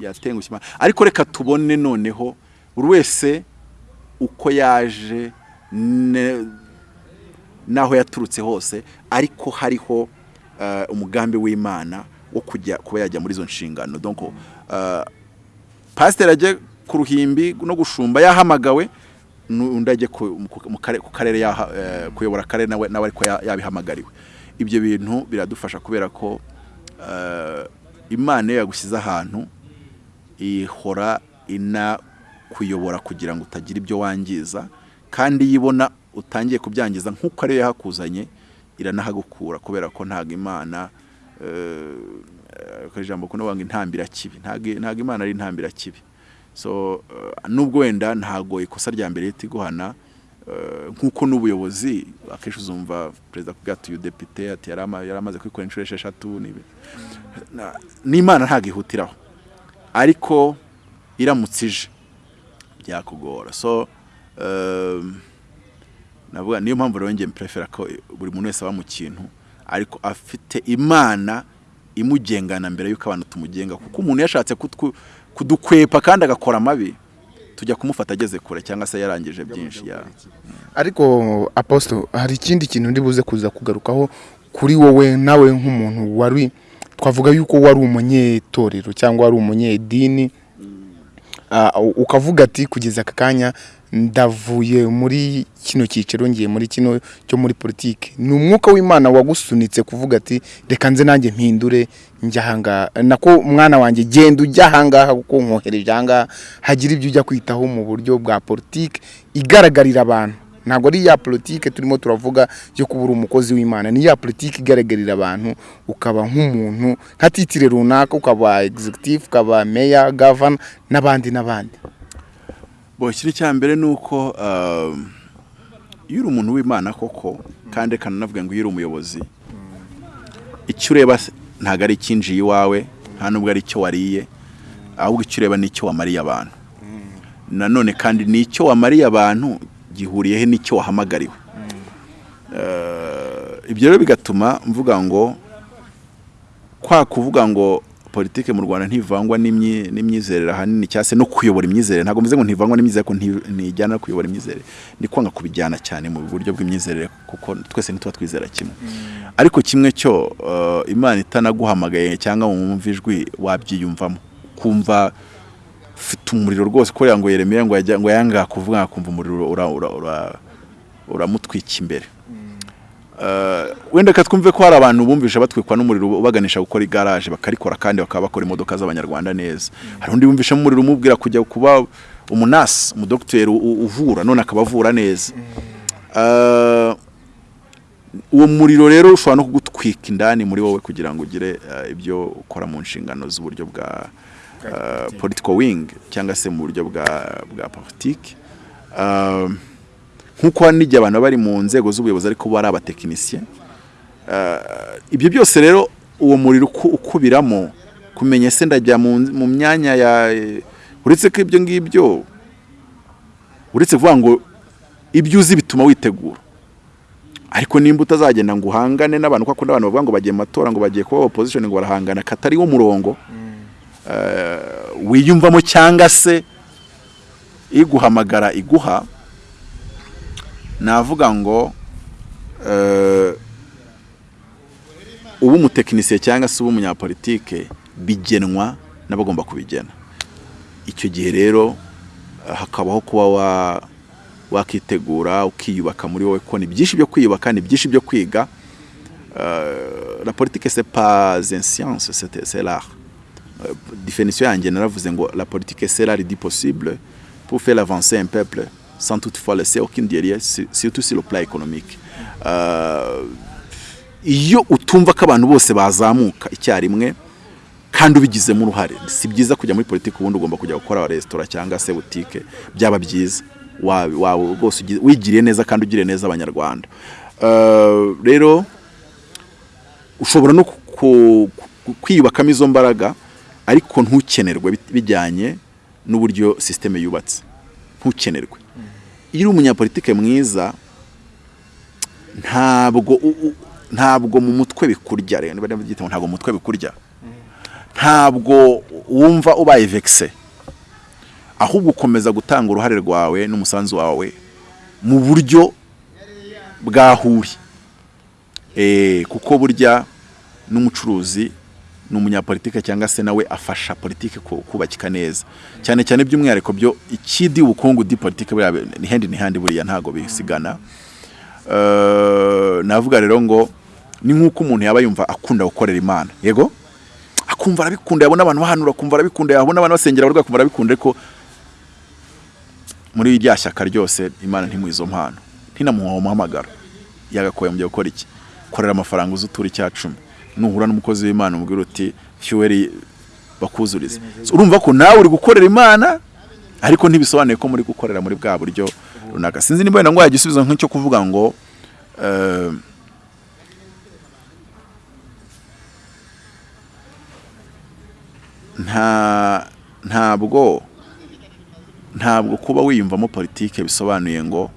yatengushye ariko reka tubone noneho buri wese uko yaje n'aho yaturutse hose ariko hariho eh, umugambi w'imana wo kujya kuba yajya muri izo nshingano. Eh, pasiteri ajye ku ruhimbi no gushumba yahamagawe undi ajye ku karere eh, kuyobora akarere nawe ariko ya- yabihamagariwe. Ibyo bintu biradufasha kubera ko imana iyo yagushyize ahantu ihora ina kuyobora kugira ngo utagira ibyo wangiza kandi iyo ibona utangiye kubyangiza nk'uko ariyo yahakuzanye iranahagukura kubera ko ntabwo imana eh, ijambo kuno ngo intambira kibi ntabwo imana ari intambira kibi so eh, nubwo wenda ntabwo ikosa rya mbere rihita iguhana eh, nk'uko n'ubuyobozi akenshi uzumva perezida akubwira ati uyu depite ati yari ama- yari amaze kwikora inshuro esheshatu n'imana ntabwo ihutiraho ariko iramutse ije. Byakugora so um, navuga niyo mpamvu rero njye mprefera ko buri muntu wese aba mu kintu ariko afite imana imugengana mbere y'uko abantu tumugenga. Kuko umuntu yashatse kudukwepa kandi agakora amabi tujya kumufata ageze kure cyangwa se yarangije byinshi ya. ariko aposito hari ikindi kintu ndi buze kuza kugarukaho kuri wowe nawe nk'umuntu wari twavuga yuko wari umunyetorero cyangwa wari umunyedini. Ukavuga ati kugeza aka kanya ndavuye muri kino cyiciro ngiye muri kino cyo muri politiki. Ni umwuka w'imana wagusunitse kuvuga ati reka nze nanjye mpindure njya nako mwana wanjye genda ujya ahangaha kuko nkohereje ahangaha hagira ibyo ujya kwitaho mu buryo bwa politiki igaragarira abantu. Ntabwo ari ya politiki turimo turavuga yo kuba uri umukozi w'imana. Ni ya politiki igaragarira abantu ukaba nk'umuntu nka titire runaka ukaba executive ukaba meya gavana n'abandi n'abandi. Bo ikiri cya mbere ni uko um, iyo uri umuntu w'imana koko kandi reka nanavuga ngo iyo uri umuyobozi icyo ureba ntabwo ari icyinjiye iwawe nta nubwo ari icyo wariye ahubwo icyo ureba ni icyo wamariye abantu. Nanone kandi ni icyo wamariye abantu gihuriyehe n'icyo wahamagariwe? Eh, ibyo rero bigatuma mvuga ngo kwa kuvuga ngo politike mu rwanda ntivangwa n'imyi- n'imyizerere ahanini cyangwa se no kuyobora imyizerere. Ntabwo mvuze ngo ntivangwa n'imyizerere ko nti- ntijyana no kuyobora imyizerere. Ni kwanga kubijyana cyane mu buryo bw'imyizerere kuko twese ntituba twizera kimwe. Ariko kimwe cyo uh, imana itanaguhamagaye cyangwa wumva ijwi wabyiyumvamo. Kumva ufite umuriro rwose kubera ngo yeremiya ngo yanga kuvuga akumva umuriro ura- ura- ura- uramutwika imbere. Uh, wenda ka twumve ko hari abantu bumvisha batwikwa n'umuriro ubaganisha gukora igaraje bakarikora kandi bakaba bakora imodoka z'abanyarwanda neza. Hari undi wumvisha umuriro umubwira kujya kuba umunasi umudogiteri uvura none akaba avura neza. Uh, uwo muriro rero ushobora no kugutwika indani muri wowe kugira ngo ugire uh, ibyo ukora mu nshingano z'uburyo bwa political wing cyangwa se mu buryo bwa bwa politiki. Um, nk'uko n'igihe abantu bari mu nzego z'ubuyobozi ariko bo ari abatekinisiye Uh, ibyo byose rero uwo muriro uku- ukubiramo kumenya se ndajya mu myanya ya uretse ko ibyo ngibyo uretse kuvuga ngo ibyo uzi bituma witegura. Ariko nimba utazagenda ngo uhangane n'abantu kuko abantu bavuga ngo bagiye mu matora ngo bagiye kuba opposition ngo barahangana katari wo murongo. Wiyumvamo cyangwa se iguhamagara iguha navuga ngo eh, uba umutekinisiye cyangwa se uba umunyapolitike bigenwa n'abagomba kubigena. Icyo gihe rero eh, hakabaho kuba wa wakitegura ukiyubaka muri wowe ko ni byinshi byo kwiyubaka ni byinshi byo kwiga. La une science c'est c'est l'art. Euh, définition yanjye naravuze ngo la politique c'est l'art du possible pour faire avancer un peuple sans toutefois laisser aucune derrière sur- surtout sur le plan économique. Euh, iyo utumva ko abantu bose bazamuka icyarimwe kandi ubigizemo uruhare. Si byiza kujya muri politiki ubundi ugomba kujya gukora resitora cyangwa se butike byaba byiza. Wa- wawe rwose wigiriye neza kandi ugiriye neza abanyarwanda. Eh, rero ushobora no kwiyubakamo izo mbaraga ariko ntukenerwe bijyanye n'uburyo sisiteme yubatse. Ntukenerwe. Iyo uri umunyapolitike mwiza ntabwo ntabwo mu mutwe bikurya. Rero ntabwo mu mutwe bikurya. Ntabwo wumva ubaye vekise ahubwo ukomeza gutanga uruhare rwawe n'umusanzu wawe mu buryo bwahuri. Eh, kuko burya n'umucuruzi ni umunyapolitike cyangwa se nawe afasha politike ku- kubakika neza. Cyane cyane by'umwihariko byo ikidi ubukungu di politike buriya ni hendi ni handi buriya ntago bisigana. Eh, navuga rero ngo ni nk'uko umuntu yaba yumva akunda gukorera imana. Yego? Akumva arabikunda yabona abantu bahanura akumva arabikunda yabona abantu basengera abarwayi akumva arabikunda ariko muri rya shyaka ryose imana ntimuha izo mpano. Ntinamuha umuhamagaro. Yagakoye mu byo gukora iki? Korera amafaranga uzi utura nuhura n'umukozi w'imana umubwira uti fyuweri bakuzurize. So, urumva ko nawe uri gukorera imana ariko ntibisobanuye ko muri gukorera muri bwa buryo runaka. Sinzi wenda ngo igisubizo nk'icyo kuvuga ngo eh, nta ntabwo ntabwo kuba wiyumvamo politike bisobanuye ngo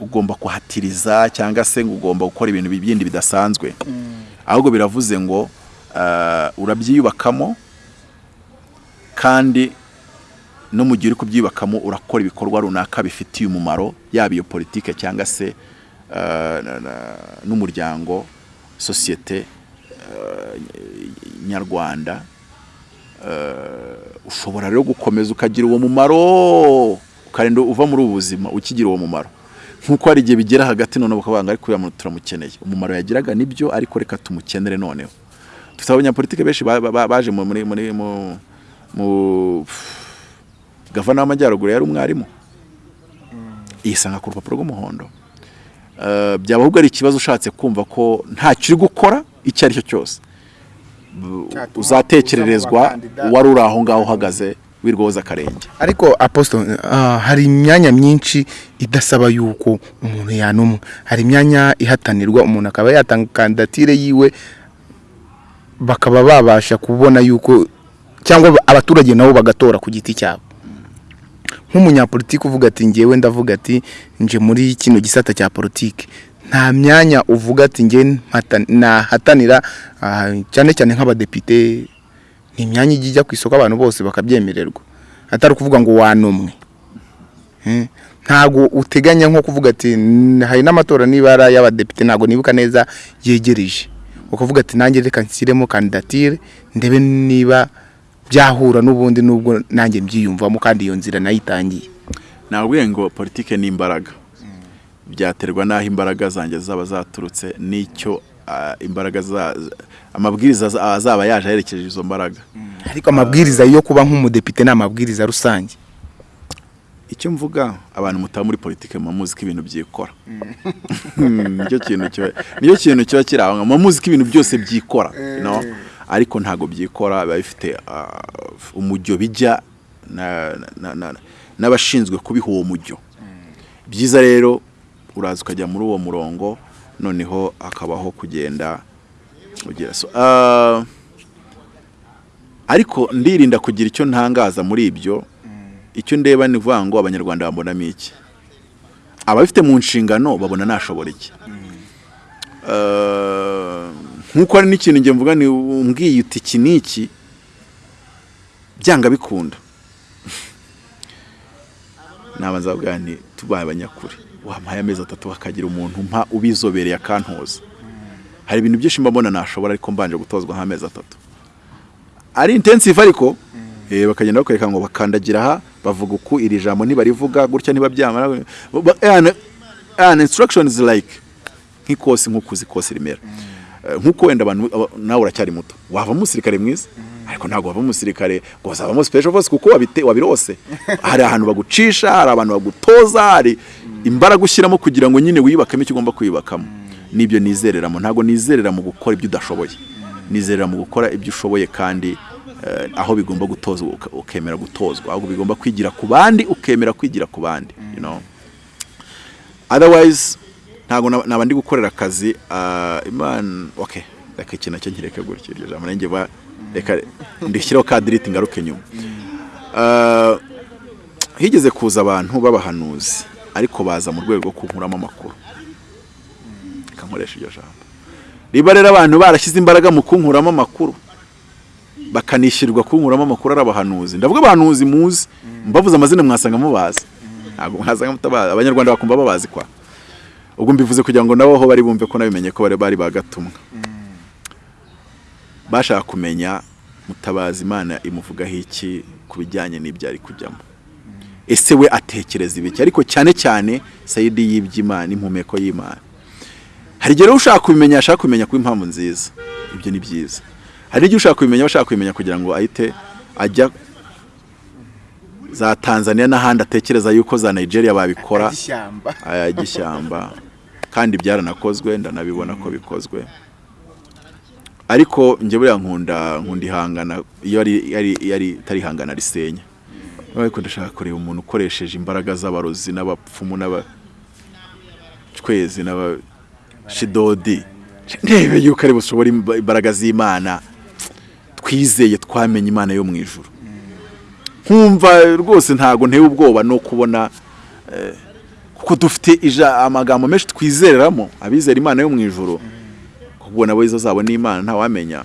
ugomba kuhatiriza cyangwa se ngo ugomba gukora ibintu bindi bidasanzwe. Ahubwo biravuze ngo eh, urabyiyubakamo kandi no mu gihe uri kubyubakamo urakora ibikorwa runaka bifitiye umumaro yaba iyo politike cyangwa se eh, n'umuryango sosiyete eh, nyarwanda. Ushobora rero gukomeza ukagira uwo mumaro. Ukarinda uva muri ubu buzima ukigira uwo mumaro. Nk'uko hari igihe bigera hagati noneho bakavuga ngo ariko uriya muntu turamukeneye. Umumaro yagiraga ni byo ariko reka tumukenere noneho. Dufite abanyapolitike benshi ba- ba- baje mu- muri muri mu gavana w'amajyaruguru yari umwarimu. Yisanga ku rupapuro rw'umuhondo. Eh, byaba ahubwo ari ikibazo ushatse kumva ko ntacyo uri gukora icyo ari cyo cyose. Uzatekererezwa wari uri aho ngaho uhagaze. Wirwoza akarenge ariko apostle ah, hari imyanya myinshi idasaba yuko umuntu yanumwa. Hari imyanya ihatanirwa umuntu akaba yatanga kandidatire yiwe bakaba babasha kubona yuko cyangwa abaturage nabo bagatora ku giti cyabo. Nk'umunyapolitiki uvuga ati ngewe ndavuga ati nje muri kino gisata cya politiki. Nta myanya uvuga ati nge mpata- nahatanira ah, cyane cyane nk'abadepite ni imyanya ijya ijya ku isoko abantu bose bakabyemererwa. Atari ukuvuga ngo wanumwe. Eh, ntabwo uteganya nko kuvuga ati "N- hari n'amatora niba ari ay'abadepite ntabwo nibuka neza yegereje. Ukavuga ati nanjye reka nshyiremo kandidatire ndebe niba byahura n'ubundi nubwo nanjye mbyiyumvamo kandi iyo nzira nayitangiye nabwiye ngo politike ni imbaraga. Byaterwa n'aho imbaraga zanjye zaba zaturutse n'icyo imbaraga za- amabwiriza za- azaba yaje aherekeje izo mbaraga. Ariko amabwiriza yo kuba nk'umudepite ni amabwiriza rusange. Icyo mvuga abantu mutaba muri politike muba muzi ko ibintu byikora. Nicyo kintu kiba ni cyo kintu kiba kiri aho muba muzi ko ibintu byose byikora no ariko ntabwo byikora biba bifite ah, umujyo bijya na- na- na- n'abashinzwe kubiha uwo mujyo. Byiza rero uraza ukajya muri uwo murongo noneho hakabaho kugenda ugira so ah, ariko ndirinda kugira icyo ntangaza muri ibyo icyo ndeba ni ukuvuga ngo abanyarwanda babonamo iki? Ababifite mu nshingano babona nashobora iki? Eh, nk'uko hari n'ikintu njye mvuga ni umbwiye uti iki n'iki byanga bikunda. Nabanza bwa nti tubaye abanyakuri. Wampaye amezi atatu hakagira umuntu mpa ubizobereye akantoza. Hari ibintu byinshi mba mbona nashobora ariko mbanje gutozwa nk'amezi atatu. Ari intensive ariko eh, bakagenda bakwereka ngo bakandagira aha bavuga uku iri jambo ntibarivuga gutya ntibabyamara ba- and, and instructions like nk'ikosi nk'uko uzi ikosi rimera. Eh, nk'uko wenda abantu aba- nawe uracyari muto. Wavamo umusirikare mwiza? Ariko ntabwo wavamo umusirikare ngo uzavamo special force kuko wabite wabirose. Hari ahantu bagucisha hari abantu bagutoza hari imbaraga ushyiramo kugira ngo nyine wiyubakemo icyo ugomba kwiyubakamo ni byo nizereramo. Ntabwo nizerera mu gukora ibyo udashoboye. Nizerera mu gukora ibyo ushoboye kandi eh, aho bigomba gutozwa ukemera gutozwa. Ahubwo bigomba kwigira ku bandi ukemera kwigira ku bandi otherwise ntabwo naba ndi gukorera akazi ah, imana okay reka iki na cyo nkireke gutyo iryo jambo. Nanjye reka ndishyireho ka diriti ngaruke nyuma. Ah, higeze kuza abantu b'abahanuzi. Ariko baza mu rwego rwo kunkuramo amakuru. Nkoresha iryo jambo. Riba rero abantu barashyize imbaraga mu kunkuramo amakuru. Bakanishyurirwa kunkuramo amakuru ari abahanuzi. Ndavuga abahanuzi muzi. Mbavuze amazina mwasanga mubazi. Ntabwo mwasanga mutabazi abanyarwanda bakumva babazi kwa. Ubwo mbivuze kugira ngo nabo aho bari bumve ko nabimenye ko bari bari bagatumwa. Bashaka kumenya mutabazi imana imuvugaho iki ku bijyanye n'ibyo ari kujyamo? Ese we atekereza ibiki? Ariko cyane cyane sayidi y'iby'imana impumeko y'imana. Hari igihe ushaka kubimenya ashaka kubimenya kuba impamvu nziza. Ibyo ni byiza. Hari n'igihe ushaka kubimenya bashaka kubimenya kugira ngo ahite ajya za tanzania n'ahandi atekereza yuko za nigeria babikora. Ishyamba ay'ishyamba kandi byaranakozwe ndanabibona ko bikozwe. Ariko njye buriya nkunda nkunda ihangana iyo ari yari yari itari ihangana risenya. Ariko ndashaka kureba umuntu ukoresheje imbaraga z'abarozi n'abapfumu n'abacwezi n'abashidodi. Ndebe yuko ari bushobora imba- imbaraga z'imana. Twizeye twamenye imana yo mu ijuru. Nkumva rwose ntago nteye ubwoba no kubona kuko dufite amagambo menshi twizereramo abizera imana yo mu ijoro kuko nabo izo zabo ni imana ntawamenya.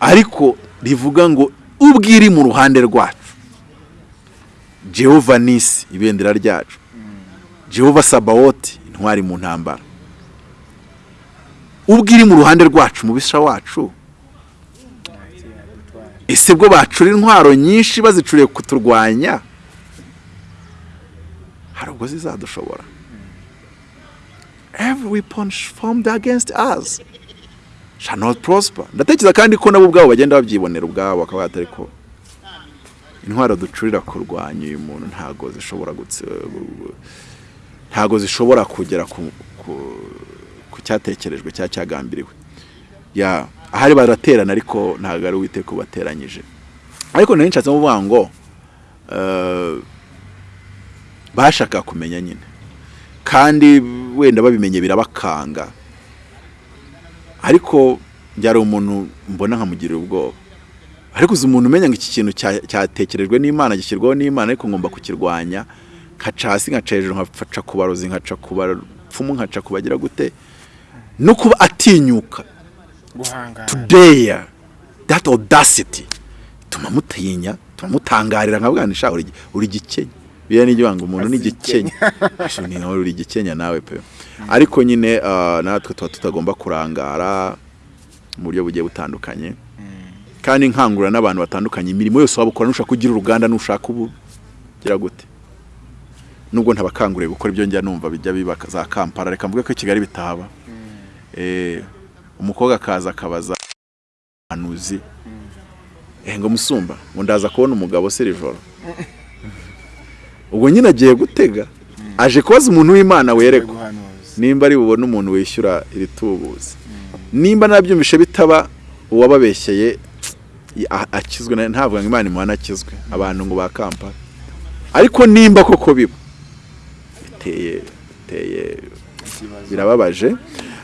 Ariko rivuga ngo ubwo iri mu ruhande rwacu. Jehova nisi ibendera ryacu. Jehova sabawoti intwari mu ntambara. Ubwo iri mu ruhande rwacu mubisha wacu ese bwo bacura intwaro nyinshi bazicuriye kuturwanya? Hari ubwo zizadushobora. Every weapon formed against us shall not prosper. Ndatekereza kandi ko nabo ubwabo bagenda babyibonera ubwabo bakaba batari ko. Intwaro ducurira kurwanya uyu muntu ntago zishobora ntago zishobora kugera ku, cyatekerejwe cya cyagambiriwe. Ya ahari baraterana ariko ntabwo ari uwiteka ubateranyije. Ariko nari nshatse kuvuga ngo eh, bashaka kumenya nyine. Kandi wenda babimenye birabakanga. Ariko byari umuntu mbona nkamugirira ubwoba. Ariko uzi umuntu umenya ngo iki kintu cya- cyatekerejwe n'imana gishyirwaho n'imana ariko ngomba kukirwanya nkaca hasi nkaca hejuru nkaca ku barozi nkaca ku ba- bapfumu nkaca kubagira gute? No kuba atinyuka. Today that audacity tuma mutinya tuma mutangarira nkabwanisha uri uri gikenya. Biya nijyo wanga umuntu ni gikenya. Asho ni nawe uri gikenya nawe pe. Ariko nyine ah, natwe tuba tutagomba kurangara mu buryo bugiye butandukanye. Kandi nkangurira n'abantu batandukanye. Imirimo yose waba ukora nushaka kugira uruganda nushaka ubu gira gute? Nubwo ntabakanguriye gukora ibyo njya numva bijya biba za kampala. Reka mvuge ko i kigali bitahaba. Eh, umukobwa akaza akabaza anuzi eh ngo musumba ngo ndaza kubona umugabo se iri joro ubwo nyine agiye gutega aje kubaza umuntu w'imana werekwa. Nimba ari bubone umuntu wishyura iri tubuzi nimba nabyumvishe bitaba uwababeshyeye akizwe ngo imana imuhana akizwe. Abantu ngo ba kampala. Ariko nimba koko biba biteye biteye birababaje.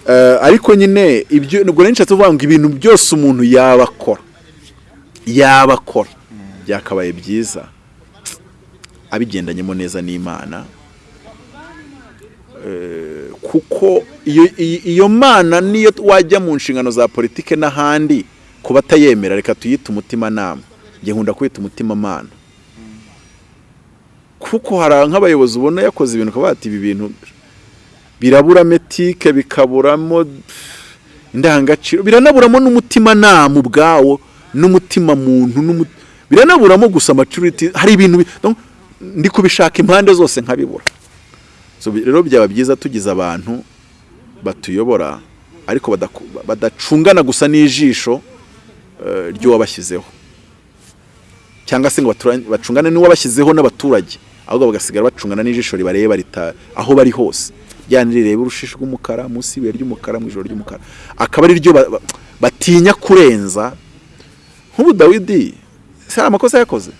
Eh, ariko nyine ibyo nubwo nari nshatse kuvuga ngo ibintu byose umuntu yaba akora yaba akora byakabaye byiza. Abigendanyemo neza n'imana. Eh, kuko iyo mana niyo wajya mu nshingano za politike n'ahandi ku batayemera reka tuyite umutimanama. Njye nkunda kwita umutimamana kuko hari nk'abayobozi ubona yakoze ibintu ukaba bati ibi bintu birabura metike bikaburamo indangagaciro biranaburamo n'umutimanama ubwawo n'umutima muntu biranaburamo gusa maturity. Hari ibintu ndi kubishaka impande zose nkabibura. Rero byaba byiza tugize abantu batuyobora ariko badacungana gusa n'ijisho ry'uwabashyizeho. Cyangwa se ngo bacungane n'uwabashyizeho n'abaturage ahubwo bagasigara bacungana n'ijisho ribareba aho bari hose. Ryana rireba urushishi rw'umukara munsi y'ibuye ry'umukara mu ijoro ry'umukara. Akaba ari ryo ba- ba- batinya kurenza. Nk'ubu dawidi si hari amakosa yakoze?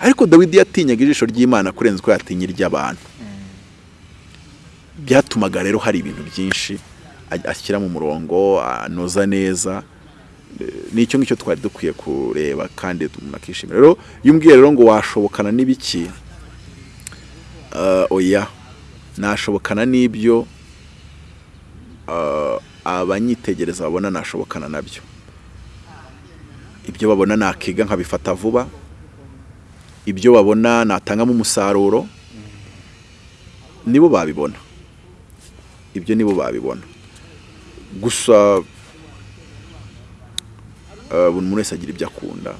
Ariko dawidi yatinyaga ijisho ry'imana kurenza uko yatinya iry'abantu byatumaga rero hari ibintu byinshi ashyira mu murongo anoza neza Eh, ni cyo ngicyo twari dukwiye kureba kandi umuntu akishimira rero iyo umbwiye rero ngo washobokana n'ibiki eh, oya nashobokana n'ibyo eh, abanyitegereza babona nashobokana na byo. Ibyo babona nakiga nkabifata vuba ibyo babona natangamo umusaruro nibo babibona. Ibyo nibo babibona. Gusa buri muntu wese agira ibyo akunda.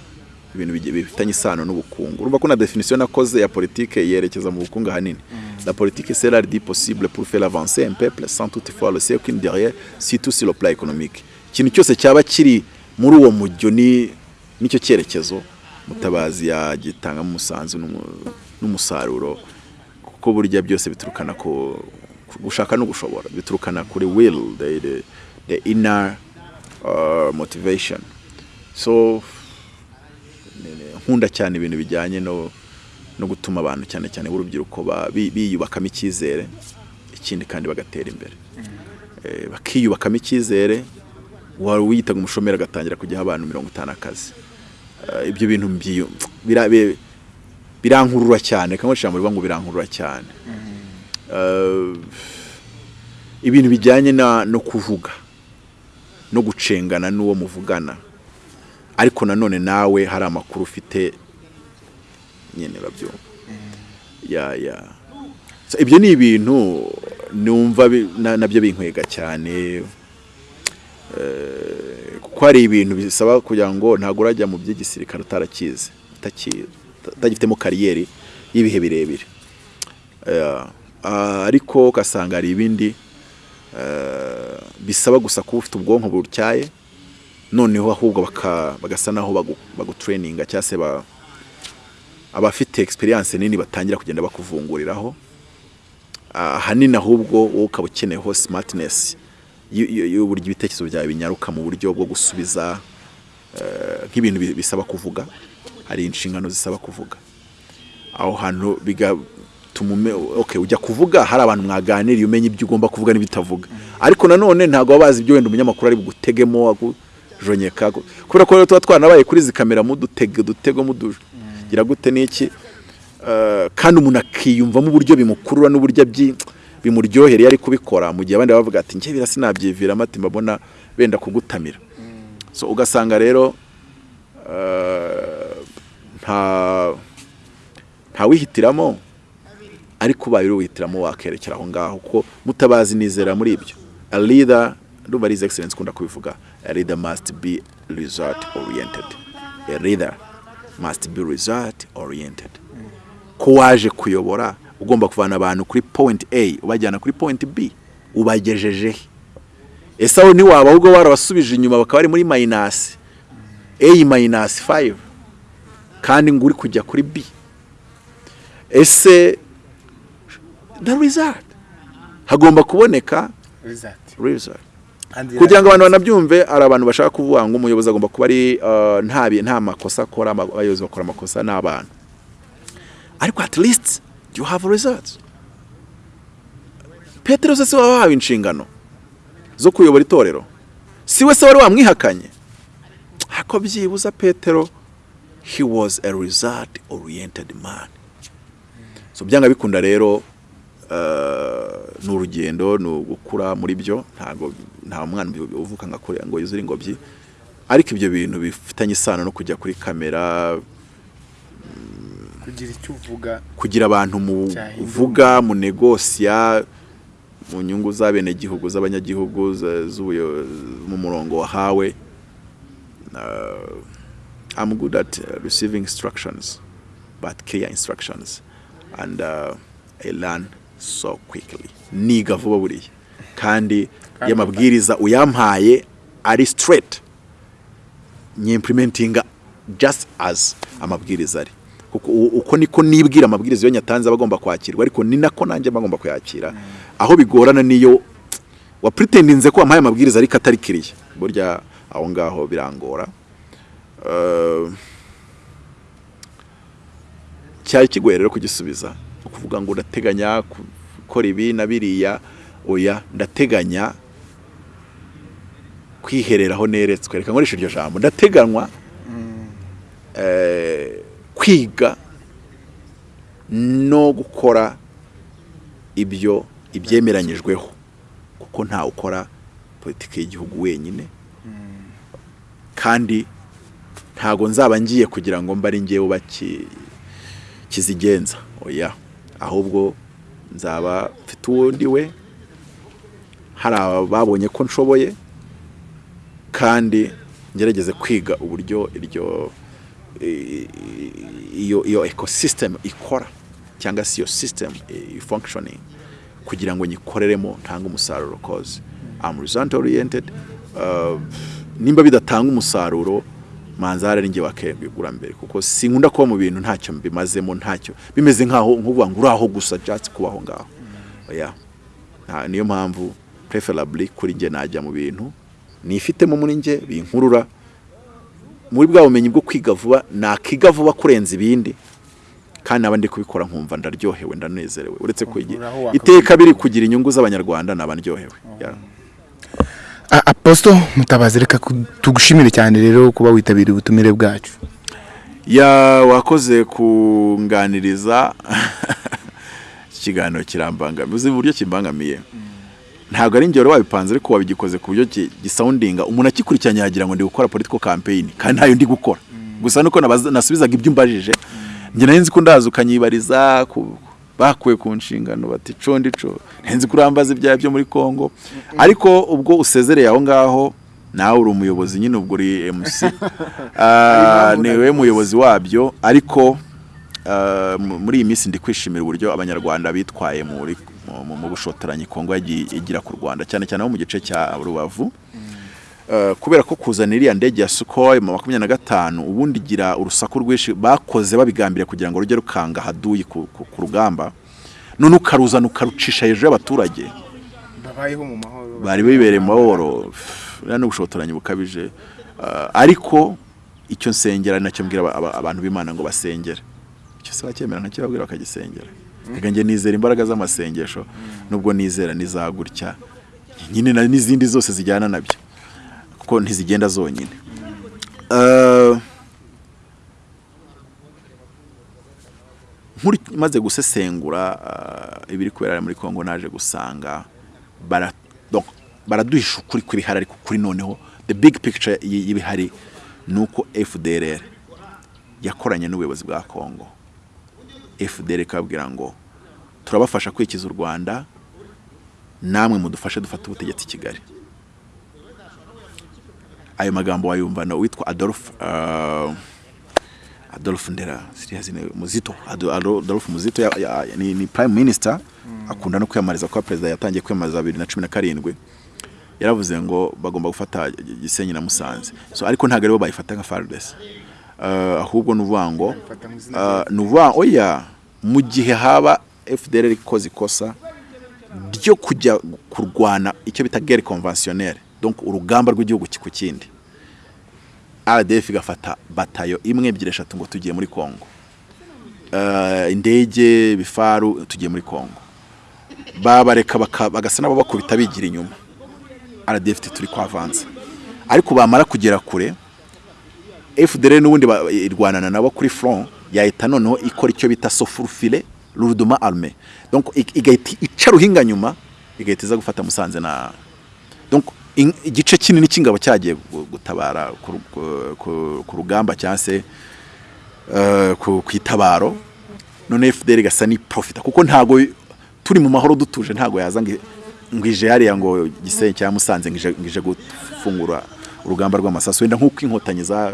Ibintu bifitanye isano n'ubukungu. Urumva ko na definition nakoze ya politike yerekeza mu bukungu ahanini. La politique c'est l'art dit possible pour faire avancer un peuple sans toutefois le qu'une derrière surtout sur le plan économique. Ikintu cyose cyaba kiri muri uwo mujyo ni ni cyo cyerekezo. Mutabazi yagitangamo umusanzu n'umu- n'umusaruro kuko burya byose biturukana ku gushaka no gushobora. Biturukana kuri will the, the, the inner uh, motivation. So nkunda cyane ibintu bijyanye no no gutuma abantu cyane cyane b'urubyiruko ba- bi- biyubakamo icyizere ikindi kandi bagatera imbere. Eh, bakiyubakamo icyizere wari wiyitaga umushomeri agatangira kujyaho abantu mirongo itanu akazi. Eh, ibyo bintu birankurura cyane kamwe ijambo rivuga ngo birankurura cyane. Eh, ibintu bijyanye no kuvuga no gucengana n'uwo muvugana ariko nanone nawe hari amakuru ufite nyine babyumva. Ya ya. So, ibyo ni ibintu numva na byo binkwega cyane. Eh, kuko hari ibintu bisaba kugira ngo ntabwo urajya mu by'igisirikare utarakizi utaki- utagifitemo kariyeri y'ibihe birebire. Eh, ah, ariko ugasanga hari ibindi eh, bisaba gusa kuba ufite ubwonko butyaye noneho ahubwo bagasa naho bagu- bagutureyininga cyangwa se ba- abafite experience nini batangira kugenda bakuvunguriraho. Ah, ahanini ahubwo wowe ukaba ukeneyeho y- y'uburyo ibitekerezo byawe binyaruka mu buryo bwo gusubiza eh, nk'ibintu bi- bisaba kuvuga hari inshingano zisaba kuvuga. Aho hantu bigatuma ujya kuvuga hari abantu mwaganiriye umenya ibyo ugomba kuvuga n'ibitavuga. Ariko nanone ntabwo baba bazi ibyo wenda umunyamakuru ari bugutegemo agujonyeka kubera ko rero tuba twanabaye kuri izi kamera mudutege dutego mudugira gute n'iki Eh, kandi umuntu akiyumvamo uburyo bimukurura n'uburyo abyi bimuryohere iyo ari kubikora. Mu gihe abandi bavuga ati njye bira sinabyiviramo ati mbabona benda kugutamira. So ugasanga rero eh, nta ntawihitiramo ariko ubaye uri wihitiramo wakerekera aho ngaho kuko mutabazi nizera muri ibyo. A leader ndumva ari excellence kunda kubivuga. A leader must be result oriented. A leader must be result oriented. Ko waje kuyobora ugomba kuvana abantu kuri point A ubajyana kuri point B ubagejeje. He ese aho ntiwaba ahubwo warabasubije inyuma bakaba bari muri minus A minus 5 kandi ngo uri kujya kuri B. Ese the result? Hagomba kuboneka result. Kugira ngo abantu banabyumve hari abantu bashaka kuvuga ngo umuyobozi agomba kuba ari uh, nta makosa akora abayobozi bakora amakosa n'abantu. Ariko at least you have results. Petero se waba wahawe inshingano zo kuyobora itorero si we se wari wamwihakanye. Ariko byibuza petero he was a result oriented man. So byanga bikunda rero ni urugendo ni ugukura muri byo ntabwo nta mwana uvuka ngo yuzure ingobyi. Ariko ibyo bintu bifitanye isano no kujya kuri kamera kugira icyo uvuga kugira abantu muvuga mu negosiya mu nyungu z'abenegihugu z'abanyagihugu mu murongo wahawe. Uh, I'm good at uh, receiving instructions but clear instructions. And uh, I learn so quickly. Niga vuba buriya. Kandi iyo amabwiriza uyampaye ari straight. Nyimplementinga just as amabwiriza ari. Kuko uko niko nibwira amabwiriza iyo nyatanze aba agomba kwakirwa ariko ni nako nanjye mba ngomba kuyakira. Aho bigorana niyo wapretendinze ko wampaye amabwiriza ariko atari kiriya burya aho ngaho birangora. Eh, cyari kigoye rero kugisubiza ukuvuga ngo ndateganya gukora ibi na biriya oya ndateganya kwihereraho neretswe. Reka nkoresha iryo jambo. Ndateganywa eh, kwiga no gukora ibyo ibyemeranyijweho kuko ntawe ukora politiki y'igihugu wenyine. Kandi ntago nzaba ngiye kugira ngo mbe ari ngewe baki kizigenza oya ahubwo nzaba mfite uwo ndi we. Hari ababonye ko nshoboye kandi ngerageze kwiga uburyo iryo iyo iyo ecosystem ikora cyangwa se iyo system i- functioning kugira ngo nyikoreremo ntange umusaruro cause I'm result oriented uh, nimba bidatanga umusaruro manzara ari njye wakegura mbere kuko sinkunda kuba mu bintu ntacyo mbimazemo ntacyo. Bimeze nkaho nkuvuga ngo uraho gusa just kubaho ngaho. Niyo mpamvu preferably kuri njye najya mu bintu. Nifitemo muri njye binkurura. Muri bwa bumenyi bwo kwiga vuba nakiga vuba kurenza ibindi. Kandi naba ndi kubikora nkumva ndaryohewe ndanezerewe. Uretse ko iteka biri kugira inyungu z'abanyarwanda naba ndyohewe. Yeah. A- apostle mutabazi reka tugushimire cyane rero kuba witabiriye ubutumire bwacu. Ya wakoze kunganiriza iki kiganiro kirambangamiye. Uzi uburyo kimbangamiye? Ntabwo ari ingero wabipanze ariko wabigikoze ku buryo gisoundinga. Umuntu akikurikiranye yagira ngo ndi gukora political campaign kandi ntayo ndi gukora. Gusa nuko nasubizaga ibyo umbajije njye nari nzi ko ndaza ukanyibariza bakuwe ku nshingano bati co ndico. Nzi ko urambaza ibyaha byo muri Congo. Ariko ubwo usezereye aho ngaho nawe uri umuyobozi nyine ubwo uri MC Ah, ni we muyobozi wabyo. Ariko ah, mu- muri iyi minsi ndi kwishimira uburyo abanyarwanda bitwaye muri mu- bushotoranyi Kongo yagiye igira ku Rwanda cyane cyane abo mu gice cya Rubavu. Uh, kubera ko kuzana iriya ndege ya Sukhoi mu makumyabiri na gatanu ubundi igira urusaku rwinshi bakoze babigambira kugira ngo rujye rukanga haduyi ku, rugamba. None ukaruzana ukarucisha hejuru y'abaturage. Bari bibereye mu mahoro. Uriya ni ubushotoranyi bukabije. Uh, ariko icyo nsengera na cyo mbwira aba- aba- abantu b'imana ngo basengere. Icyo se bacyemera na cyo babwira bakagisengera. Reka njye nizera imbaraga z'amasengesho nubwo nizera nizagutya. Nyine na- n'izindi zose zijyana na byo. Kuko ntizigenda zonyine. Nkuri maze gusesengura ah, ibiri kubera muri Kongo naje gusanga baraduhisha ukuri kw'ibihari ariko kuri noneho the big picture y'ibihari ni uko FDLR yakoranye n'ubuyobozi bwa Kongo FDL ikababwira ngo turabafasha kwikiza u Rwanda namwe mudufashe dufate ubutegetsi i Kigali. Ayo magambo wayumva na witwa Adolphe uh, Adolphe Ndera. Muzito. Ado- Ado- Adolphe Muzito ni, prime minister. Akunda no kwiyamamariza kuba perezida yatangiye kwiyamamariza bibiri na cumi na karindwi. Yaravuze ngo bagomba gufata Gisenyi na Musanze. So ariko ntabwo ari bo bayifata nka FARDC uh, ahubwo ni uvuga ngo uh, ni uvuga oya mu gihe haba FDLR ikoze ikosa ryo kujya kurwana icyo bita guerre conventionnelle. Donc urugamba rw'igihugu ku kindi. RDF igafata batayo imwe ebyiri eshatu ngo tugiye muri Kongo uh, indege bifaru tugiye muri Kongo babareka bagasa nabo bakubita bigira inyuma. RDF turi kwavanza. Ariko bamara kugera kure FDL n'ubundi irwanana nabo kuri front yahita noneho ikora icyo bita sofurfile lourdement armé. Donc igahita ica ruhinga nyuma igahita iza gufata Musanze na donc igice kinini cy'ingabo cyagiye gu- gutabara ku ru- ku- ku- ku rugamba cyangwa se eh, ku itabaro none FDL igasa ni profita kuko ntago turi mu mahoro dutuje ntago yaza ngo ije hariya ngo Gisenyi cyangwa Musanze ngo ije gufungura urugamba rw'amasasu. Wenda nk'uko inkotanyi za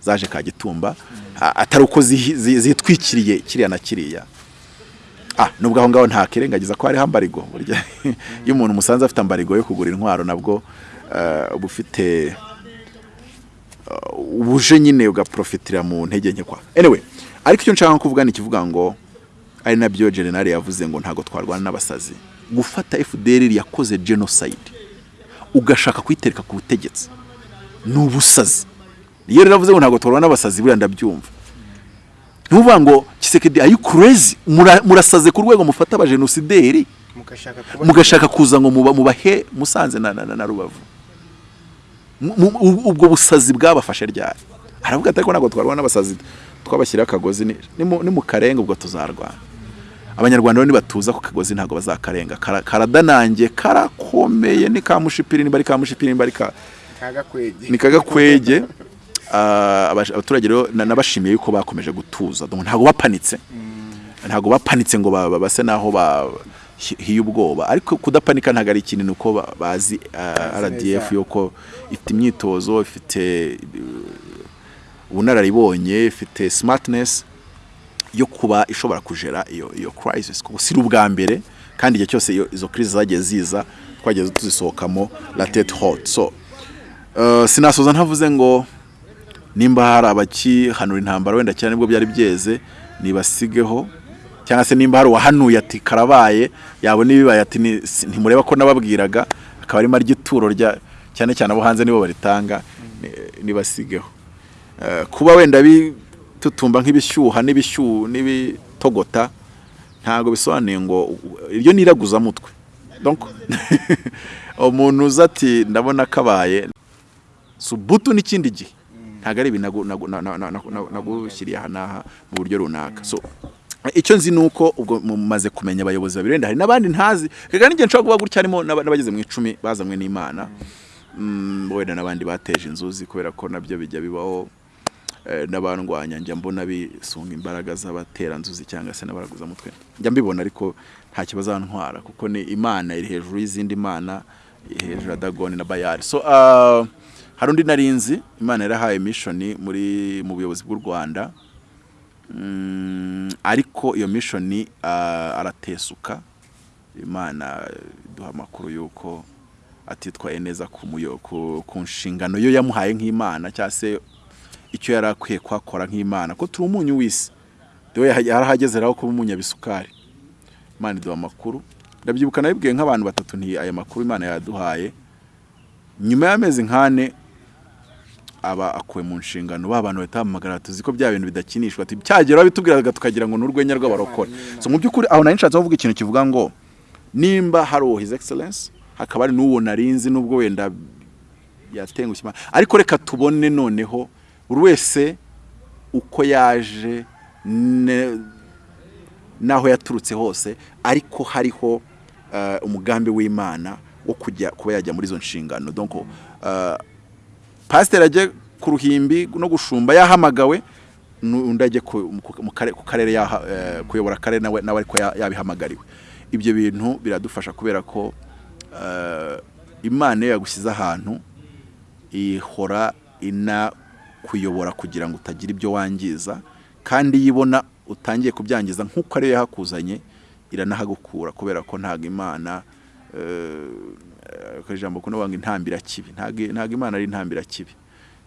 zaje Kagitumba atari uko zitwikiriye kiriya na kiriya. Nubwo aho ngaho nta kirengagiza ko hariho ambarigo. Burya iyo umuntu musanze afite ambarigo yo kugura intwaro nabwo eh, uba ufite uh, ubuje nyine ugaprofitira mu ntege nke kwa. Anyway ariko icyo nshaka kuvuga ni ikivuga ngo ari na byo general yavuze ngo ntago twarwana n'abasazi. Gufata FDL yakoze genocide. Ugashaka kuyitereka ku butegetsi. Ni ubusazi. Iyo rero avuze ngo ntago twarwana n'abasazi buriya ndabyumva. Ntuvuga ngo kisekedi ayi crazy? Mura- murasaze ku rwego mufata abajenosideri mugashaka kuza ngo muba mubahe musanze na, na, na, na rubavu. Ubwo busazi bwabafashe ryari? Aravuga ati ariko ntabwo twarwana n'abasazi twabashyiraho akagozi ni, ni, mu, karenga ubwo tuzarwana. Abanyarwanda nibatuza ku kagozi ntabwo bazakarenga Kara- karadanange karakomeye ni kamushipiri niba ari kamushipiri niba ari ka ni kagakwege abaturage rero na- nabashimiye yuko bakomeje gutuza. Ntabwo bapanitse. Ntabwo bapanitse ngo ba- ba- base naho hiye ubwoba. Ariko kudapanika ntabwo ari ikintu nuko ba- bazi ah, RDF yuko ifite imyitozo ifite uh, ubunararibonye ifite smartness yo kuba ishobora kujera iyo crisis. Kuko si ubwa mbere kandi igihe cyose izo crisis zagiye ziza twageze tuzisohokamo la tête haute. So uh, sinasoza ntavuze ngo nimba hari abakihanura intambara wenda cyane ni bwo byari byeze nibasigeho. Cyangwa se nimba hari uwahanuye ati karabaye yabona ibibaye ati ntimureba ko nababwiraga. Akaba arimo arya ituro rya cyane cyane abo hanze nibo baritanga ni- nibasigeho. Eh, kuba wenda bitutumba nk'ibishyuha n'ibitogota ntabwo bisobanuye ngo iryo ni iraguzamutwe umuntu uza ati ndabona kabaye. Subutu n'ikindi gihe. Ntabwo ari ibintu nagu- nagu- na- na- na- na- nagushyiriye aha n'aha mu buryo runaka. Icyo nzi ni uko ubwo mumaze kumenya abayobozi babiri wenda hari n'abandi ntazi. Reka n'igihe nshobora kuba gutya harimo n'aba- n'abageze mu icumi bazanywe n'imana. Mm, wenda n'abandi bateje inzuzi kubera ko na byo bijya bibaho. Eh, n'abandwanya njya mbona bisunga imbaraga z'abateranzuzi cyangwa se n'abaraguzamutwe njya mbibona ariko nta kibazo kuko ni imana iri hejuru y'izindi mana hejuru ya dagoni na bayari so ah, hari undi narinzi imana yarahaye mishoni muri mu buyobozi bw'u rwanda. Mm, ariko iyo mishoni ah, aratesuka. Imana iduha amakuru y'uko atitwaye neza ku nshingano yo yamuhaye nk'imana cyangwa se icyo yari akwiye kuhakora nk'imana. Ko turi umunyu w'isi. Yarahageze rero kuba umunyabisukari imana iduha amakuru. Ndabyibuka nabibwiye nk'abantu batatu nti aya makuru imana yaduhaye. Nyuma y'amezi nk'ane aba akuwe mu nshingano. Ba bantu bahita tuzi ko bya bintu bidakinishwa? Ati cyagera bitubwiraga tukagira ngo ni urwenya rw'abarokore. So mu by'ukuri aho nari nshatse kuvuga ikintu kivuga ngo nimba hari uwo his excellence hakaba hari n'uwo narinzi nubwo wenda yatengushye ariko reka tubone noneho buri wese uko yaje n'aho yaturutse hose ariko hariho eh, umugambi w'imana wo kujya kuba yajya muri izo nshingano. Eh, pasiteri ajye ku ruhimbi no gushumba yahamagawe nu- undi ajye ku karere eh, kuyobora akarere nawe ariko ya- yabihamagariwe. Ibyo bintu biradufasha kubera ko eh, imana iyo yagushyize ahantu ihora inakuyobora kugira ngo utagira ibyo wangiza kandi iyo ibona utangiye kubyangiza nk'uko ariyo yahakuzanye iranahagukura kubera ko ntabwo imana ijambo kuno banga intambira kibi. Ntabwo imana ari intambira kibi.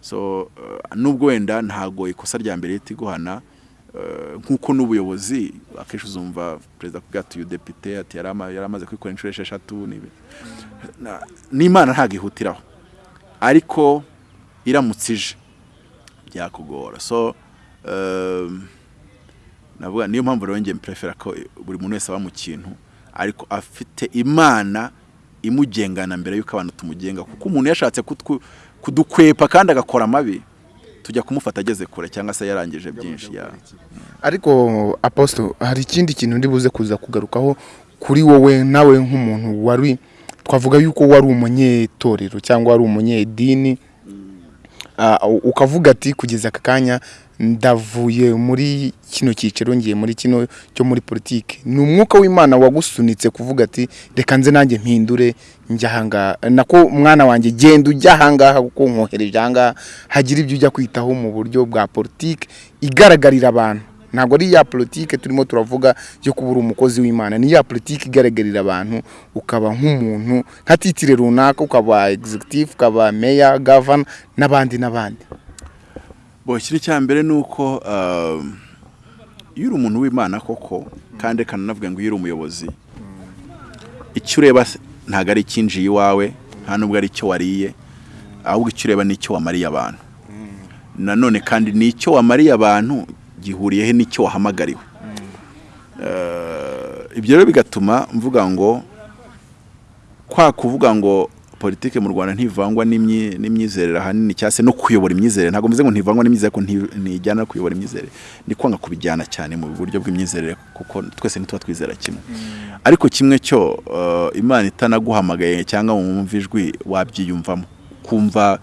So eh, nubwo wenda ntabwo ikosa rya mbere leta iguhana eh, nk'uko n'ubuyobozi akenshi uzumva perezida kuvuga ati uyu depite ati yari ama- yari amaze kwikora inshuro esheshatu n'imana ntabwo ihutiraho. Ariko iramutse ije. Byakugora. So um, navuga niyo mpamvu rero njye mprefera ko buri muntu wese aba mu kintu ariko afite imana imugengana mbere y'uko abantu tumugenga kuko umuntu yashatse kudukwepa kandi agakora amabi tujya kumufata ageze kure cyangwa se yarangije byinshi ya. Ariko apostle hari ikindi kintu ndi buze kuza kugarukaho kuri wowe nawe nk'umuntu wari twavuga yuko wari umunyetorero cyangwa wari umunyedini Ah, u- ukavuga ati kugeza aka kanya ndavuye muri kino cyiciro ngiye muri kino cyo muri politiki. Ni umwuka w'imana wagusunitse kuvuga ati reka nze nanjye mpindure njya nako mwana wanjye genda ujya ahangaha kuko nkohereje ahangaha hagira ibyo ujya kwitaho mu buryo bwa politiki igaragarira abantu. Ntabwo ari ya politiki turimo turavuga yo kuba uri umukozi w'imana. Ni ya politiki igaragarira abantu ukaba nk'umuntu nka titire runaka ukaba executive ukaba meya gavana n'abandi n'abandi. Bo ikintu cya mbere ni uko um, iyo uri umuntu w'imana koko kandi reka nanavuga ngo iyo uri umuyobozi. Icyo ureba ntabwo ari icyinjiye iwawe nta nubwo ari icyo wariye ahubwo icyo ureba ni icyo wamariye abantu. Nanone kandi ni icyo wamariye abantu gihuriyehe n'icyo wahamagariwe. Eh, ibyo rero bigatuma mvuga ngo kwa kuvuga ngo politike mu Rwanda ntivangwa n'imyi- n'imyizerere ahanini cyangwa se no kuyobora imyizerere. Ntabwo mvuze ngo ntivangwa n'imyizerere ko nti- ntijyana no kuyobora imyizerere. Ni kwanga kubijyana cyane mu buryo bw'imyizerere kuko twese ntituba twizera kimwe. Ariko kimwe cyo eh, imana itanaguhamagaye cyangwa mu wumva ijwi wabyiyumvamo. Kumva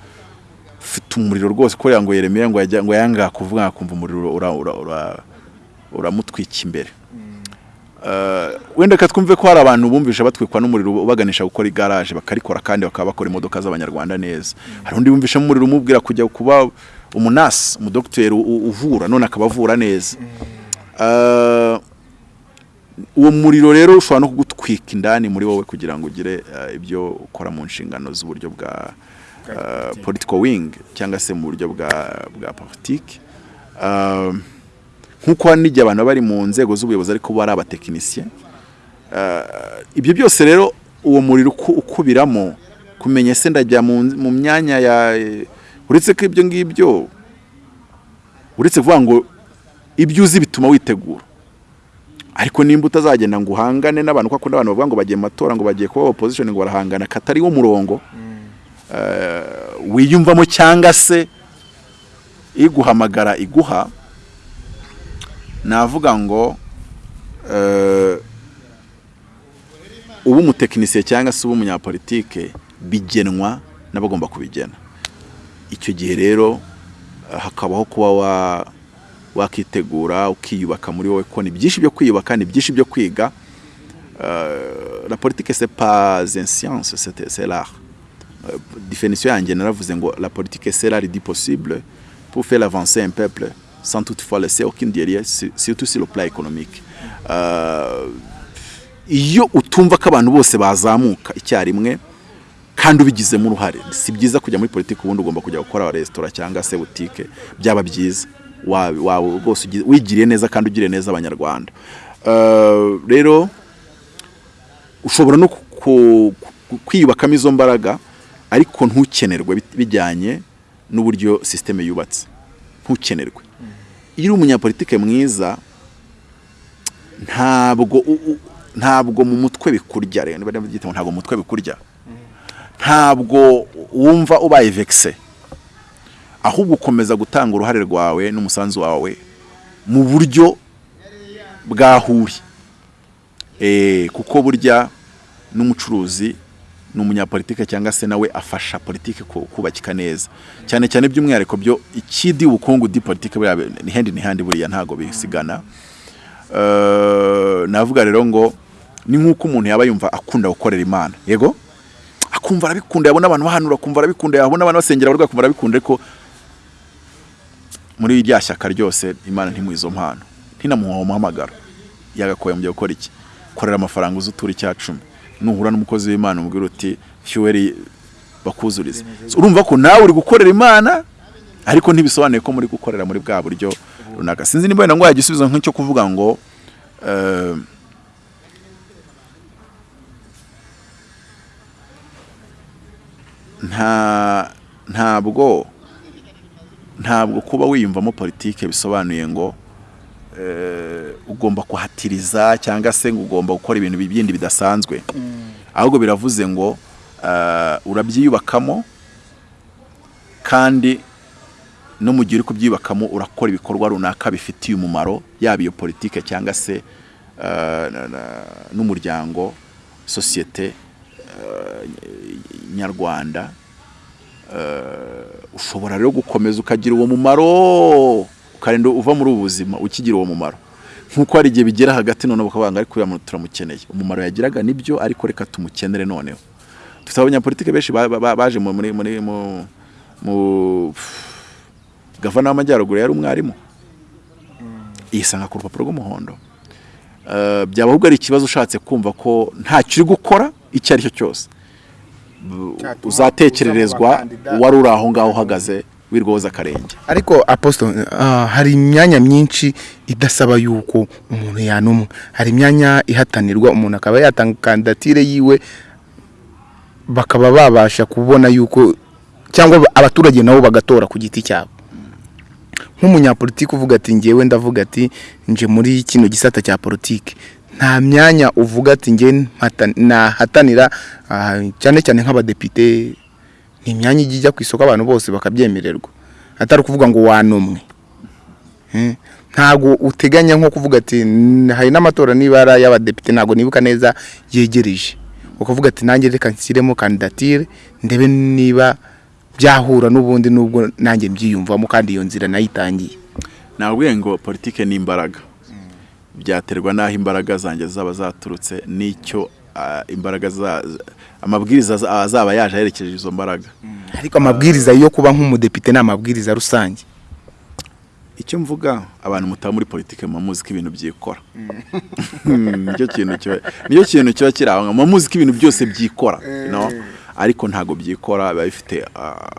ufite umuriro rwose kubera ngo Yeremiya ngo yanga kuvuga akumva umuriro ura- ura- ura- uramutwika imbere. Uh, wenda ka twumve ko hari abantu bumvisha batwikwa n'umuriro ubaganisha gukora igaraje bakarikora kandi bakaba bakora imodoka z'abanyarwanda neza. Hari undi wumvisha umuriro umubwira kujya kuba umunasi umudogiteri uvura none akaba avura neza. Uh, uwo muriro rero ushobora no kugutwika indani muri wowe kugira ngo ugire uh, ibyo ukora mu nshingano z'uburyo bwa uh, political wing cyangwa se mu buryo bwa politiki. Nk'uko hari n'igihe abantu bari mu nzego z'ubuyobozi ariko bo ari abatekinisiye Eh, ibyo byose rero uwo muriro uku- ukubiramo kumenya se ndajya mu mu myanya ya uretse ko ibyo ngibyo uretse kuvuga ngo ibyo uzi bituma witegura. Ariko nimba utazagenda ngo uhangane n'abantu kuko n'abantu bavuga ngo bagiye mu matora ngo bagiye kuba opposition ngo barahangana katari wo murongo eh, wiyumvamo cyangwa se iguhamagara iguha navuga ngo eh, uba umutekinisiye cyangwa se uba umunyapolitike bigenwa n'abagomba kubigena. Icyo gihe rero eh, hakabaho kuba wa wakitegura ukiyubaka muri wowe ko ni byinshi byo kwiyubaka ni byinshi byo kwiga. Euh, la une science c'est c'est l'art. Euh, définition yanjye naravuze ngo la politique c'est l'art du possible pour faire avancer un peuple. Sans toutefois laisser aucune derrière su- surtout sur le plan économique. Euh, iyo utumva ko abantu bose bazamuka icyarimwe kandi ubigizemo uruhare. Si byiza kujya muri politiki ubundi ugomba kujya gukora resitora cyangwa se butike byaba byiza. Wawe rwose wigiriye neza kandi ugiriye neza abanyarwanda. Euh, rero ushobora no kwiyubakamo izo mbaraga ariko ntukenerwe bijyanye n'uburyo sisiteme yubatse. Ntukenerwe. Iyo uri umunyapolitike mwiza ntabwo ntabwo mu mutwe bikurya rero niba byita ngo ntabwo mu mutwe bikurya ntabwo wumva ubaye vekise ahubwo ukomeza gutanga uruhare rwawe n'umusanzu wawe mu buryo bwahuri Eh, kuko burya n'umucuruzi n'umunyapolitike cyangwa se nawe afasha politike ku- kubakika neza. Cyane cyane by'umwihariko byo ikidi ubukungu di politike buriya ni hendi ni handi buriya ntago bisigana. Eh, navuga rero ngo ni nk'uko umuntu yaba yumva akunda gukorera imana. Yego? Akumva arabikunda yabona abantu bahanura akumva arabikunda yabona abantu basengera abarwayi akumva arabikunda ariko muri rya shyaka ryose imana ntimuha izo mpano ntinamuha umuhamagaro. Yagakoye mu byo gukora iki? Korera amafaranga uzi utura icya cumi. Nuhura n'umukozi w'imana umubwira uti fyuweri bakuzurize So, urumva ko nawe uri gukorera imana ariko ntibisobanuye ko muri gukorera muri bwa buryo runaka. Sinzi niba wenda ngo wajya igisubizo nk'icyo kuvuga ngo eh, nta ntabwo ntabwo kuba wiyumvamo politike bisobanuye ngo ugomba kuhatiriza cyangwa se ngo ugomba gukora ibintu bindi bidasanzwe. Ahubwo biravuze ngo eh, urabyiyubakamo kandi no mu gihe uri kubyubakamo urakora ibikorwa runaka bifitiye umumaro yaba iyo politike cyangwa se eh, n'umuryango sosiyete eh, nyarwanda. Eh, ushobora rero gukomeza ukagira uwo mumaro. Ukarinda uva muri ubu buzima ukigira uwo mumaro. Nk'uko hari igihe bigera hagati noneho bakavuga ngo ariko uriya muntu turamukeneye. Umumaro yagiraga ni byo ariko reka tumukenere noneho. Dufite abanyapolitike benshi ba- ba- baje mu- muri muri mu gavana w'amajyaruguru yari umwarimu. Yisanga ku rupapuro rw'umuhondo. Eh, byaba ahubwo ari ikibazo ushatse kumva ko ntacyo uri gukora icyo ari cyo cyose. Uzatekererezwa uzaba umukandida. wari uri aho ngaho uhagaze. Wirwoza akarenge ariko apostle ah, hari imyanya myinshi idasaba yuko umuntu yanumwa. Hari imyanya ihatanirwa umuntu akaba yatanga kandidatire yiwe bakaba babasha kubona yuko cyangwa abaturage nabo bagatora ku giti cyabo. Nk'umunyapolitiki uvuga ati ngewe ndavuga ati nje muri kino gisata cya politiki. Nta myanya uvuga ati nge nahatanira ah, cyane cyane nk'abadepite ni imyanya ijya ijya ku isoko abantu bose bakabyemererwa. Atari ukuvuga ngo wanumwe ntago uteganya nko kuvuga ati "N- hari n'amatora niba ari ay'abadepite ntago nibuka neza yegereje. Ukavuga ati nanjye reka nshyiremo kandidatire ndebe niba byahura n'ubundi nubwo nanjye mbyiyumvamo kandi iyo nzira nayitangiye. Nabwiye ngo politike ni imbaraga. Byaterwa n'aho imbaraga zanjye zaba zaturutse n'icyo ah, imbaraga za- amabwiriza za- azaba yaje aherekeje izo mbaraga. Ariko amabwiriza yo kuba nk'umudepite ni amabwiriza rusange. Icyo mvuga abantu mutaba muri politike muba muzi ko ibintu byikora. Hmm, ni cyo kintu kiba kiri aho. Muba muzi ko ibintu byose byikora know? ariko ntabwo byikora biba bifite ah,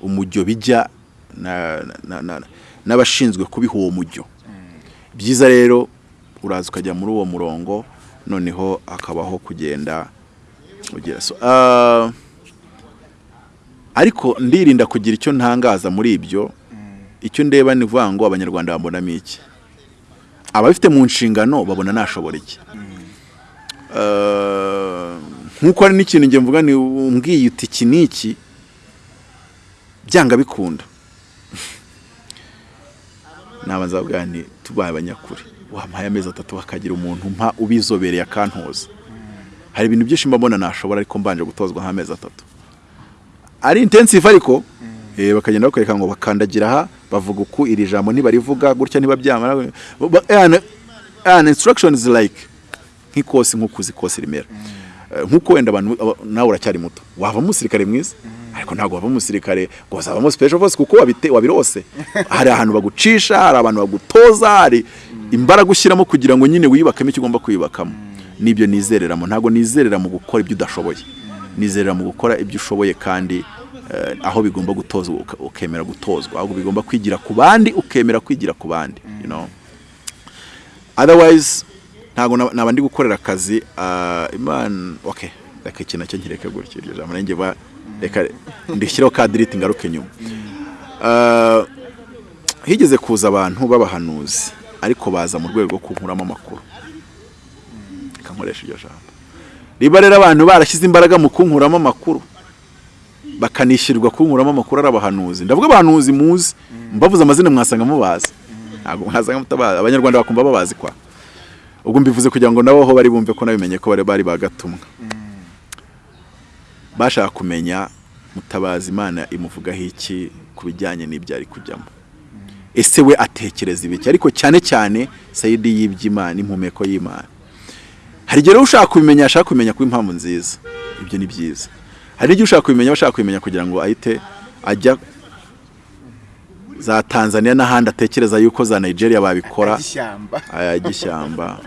umujyo bijya na- na- na- n'abashinzwe kubiha uwo mujyo. Byiza rero uraza ukajya muri uwo murongo noneho hakabaho kugenda ugira so ah, ariko ndirinda kugira icyo ntangaza muri ibyo icyo ndeba ni ukuvuga ngo abanyarwanda babonamo iki? Ababifite mu nshingano babona nashobora iki? Eh, nk'uko hari n'ikintu njye mvuga ni umbwiye uti iki n'iki byanga bikunda. Nabanza bavuga nti tubaye abanyakuri. Wampaye amezi atatu hakagira umuntu mpa ubizobereye akantoza hari ibintu byinshi mbabona nashobora ariko mbanje gutozwa nk'amezi atatu. Ari intensive ariko eh, bakagenda bakwereka ngo bakandagira aha bavuga uku iri jambo ntibarivuga gutya ntibabyamara Ba- and- and instructions like nk'ikosi nk'uko uzi ikosi rimera. Eh, nk'uko wenda abantu aba- nawe uracyari muto. Wavamo umusirikare mwiza? Ariko ntabwo wavamo umusirikare ngo uzavamo special force kuko wabite wabirose. Hari ahantu bagucisha hari abantu bagutoza hari imbaraga ushyiramo kugira ngo nyine wiyubakemo icyo ugomba kwiyubakamo. Ni byo nizereramo. Ntabwo nizerera mu gukora ibyo udashoboye. Nizerera mu gukora ibyo ushoboye kandi eh, aho bigomba gutozwa ukemera gutozwa. Ahubwo bigomba kwigira ku bandi ukemera kwigira ku bandi you know. Otherwise ntabwo naba ndi gukorera akazi ah, imana okay reka iki na cyo nkireke gutya iryo jambo. Nanjye reka ndishyireho ka diriti ngaruke nyuma. Ah, higeze kuza abantu b'abahanuzi ariko baza mu rwego rwo kunkuramo amakuru. Reka nkoresha iryo jambo. Riba rero abantu barashyize imbaraga mu kunkuramo amakuru bakanishyurirwa kunkuramo amakuru ari abahanuzi. Ndavuga abahanuzi muzi mbavuze amazina mwasanga mubazi. Ntabwo mwasanga mutabazi abanyarwanda bakumva babazi kwa. Ubwo mbivuze kugira ngo nabo aho bari bumve ko nabimenye ko bari bari bagatumwa bashaka kumenya mutabazi imana imuvugaho iki ku bijyanye n'ibyo ari kujyamo. Ese we atekereza ibiki? Ariko cyane cyane sayidi y'iby'imana impumeko y'imana. Hari igihe rero ushaka kubimenya ashaka kubimenya kuba impamvu nziza. Ibyo ni byiza. Hari n'igihe ushaka kubimenya bashaka kubimenya kugira ngo ahite ajya za tanzania n'ahandi atekereza yuko za nigeria babikora. Ishyamba aya gishyamba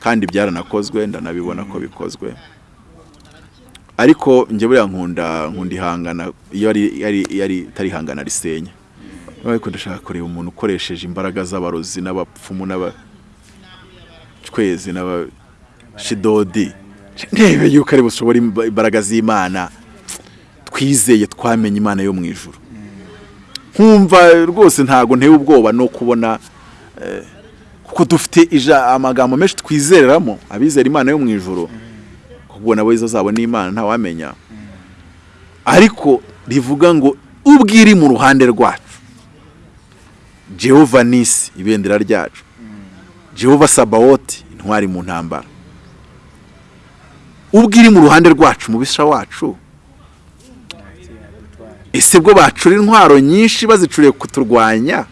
kandi byaranakozwe ndanabibona ko bikozwe. Ariko njye buriya nkunda nkunda ihangana iyo ari yari yari itari ihangana risenya. Ariko ndashaka kureba umuntu ukoresheje imbaraga z'abarozi n'abapfumu n'abacwezi n'abashidodi ndebe yuko ari bushobora imba- imbaraga z'imana. Twizeye twamenye imana yo mu ijuru. Nkumva rwose ntago nteye ubwoba no kubona kuko dufite amagambo menshi twizereramo abizera imana yo mu ijoro kuko nabo izo zabo n'imana ntawamenya ariko rivuga ngo ubwo iri mu ruhande rwacu. Jehova nisi ibendera ryacu. Jehova sabawoti intwari mu ntambara. Ubwo iri mu ruhande rwacu mubisha wacu. Ese bwo bacura intwaro nyinshi bazicuriye kuturwanya?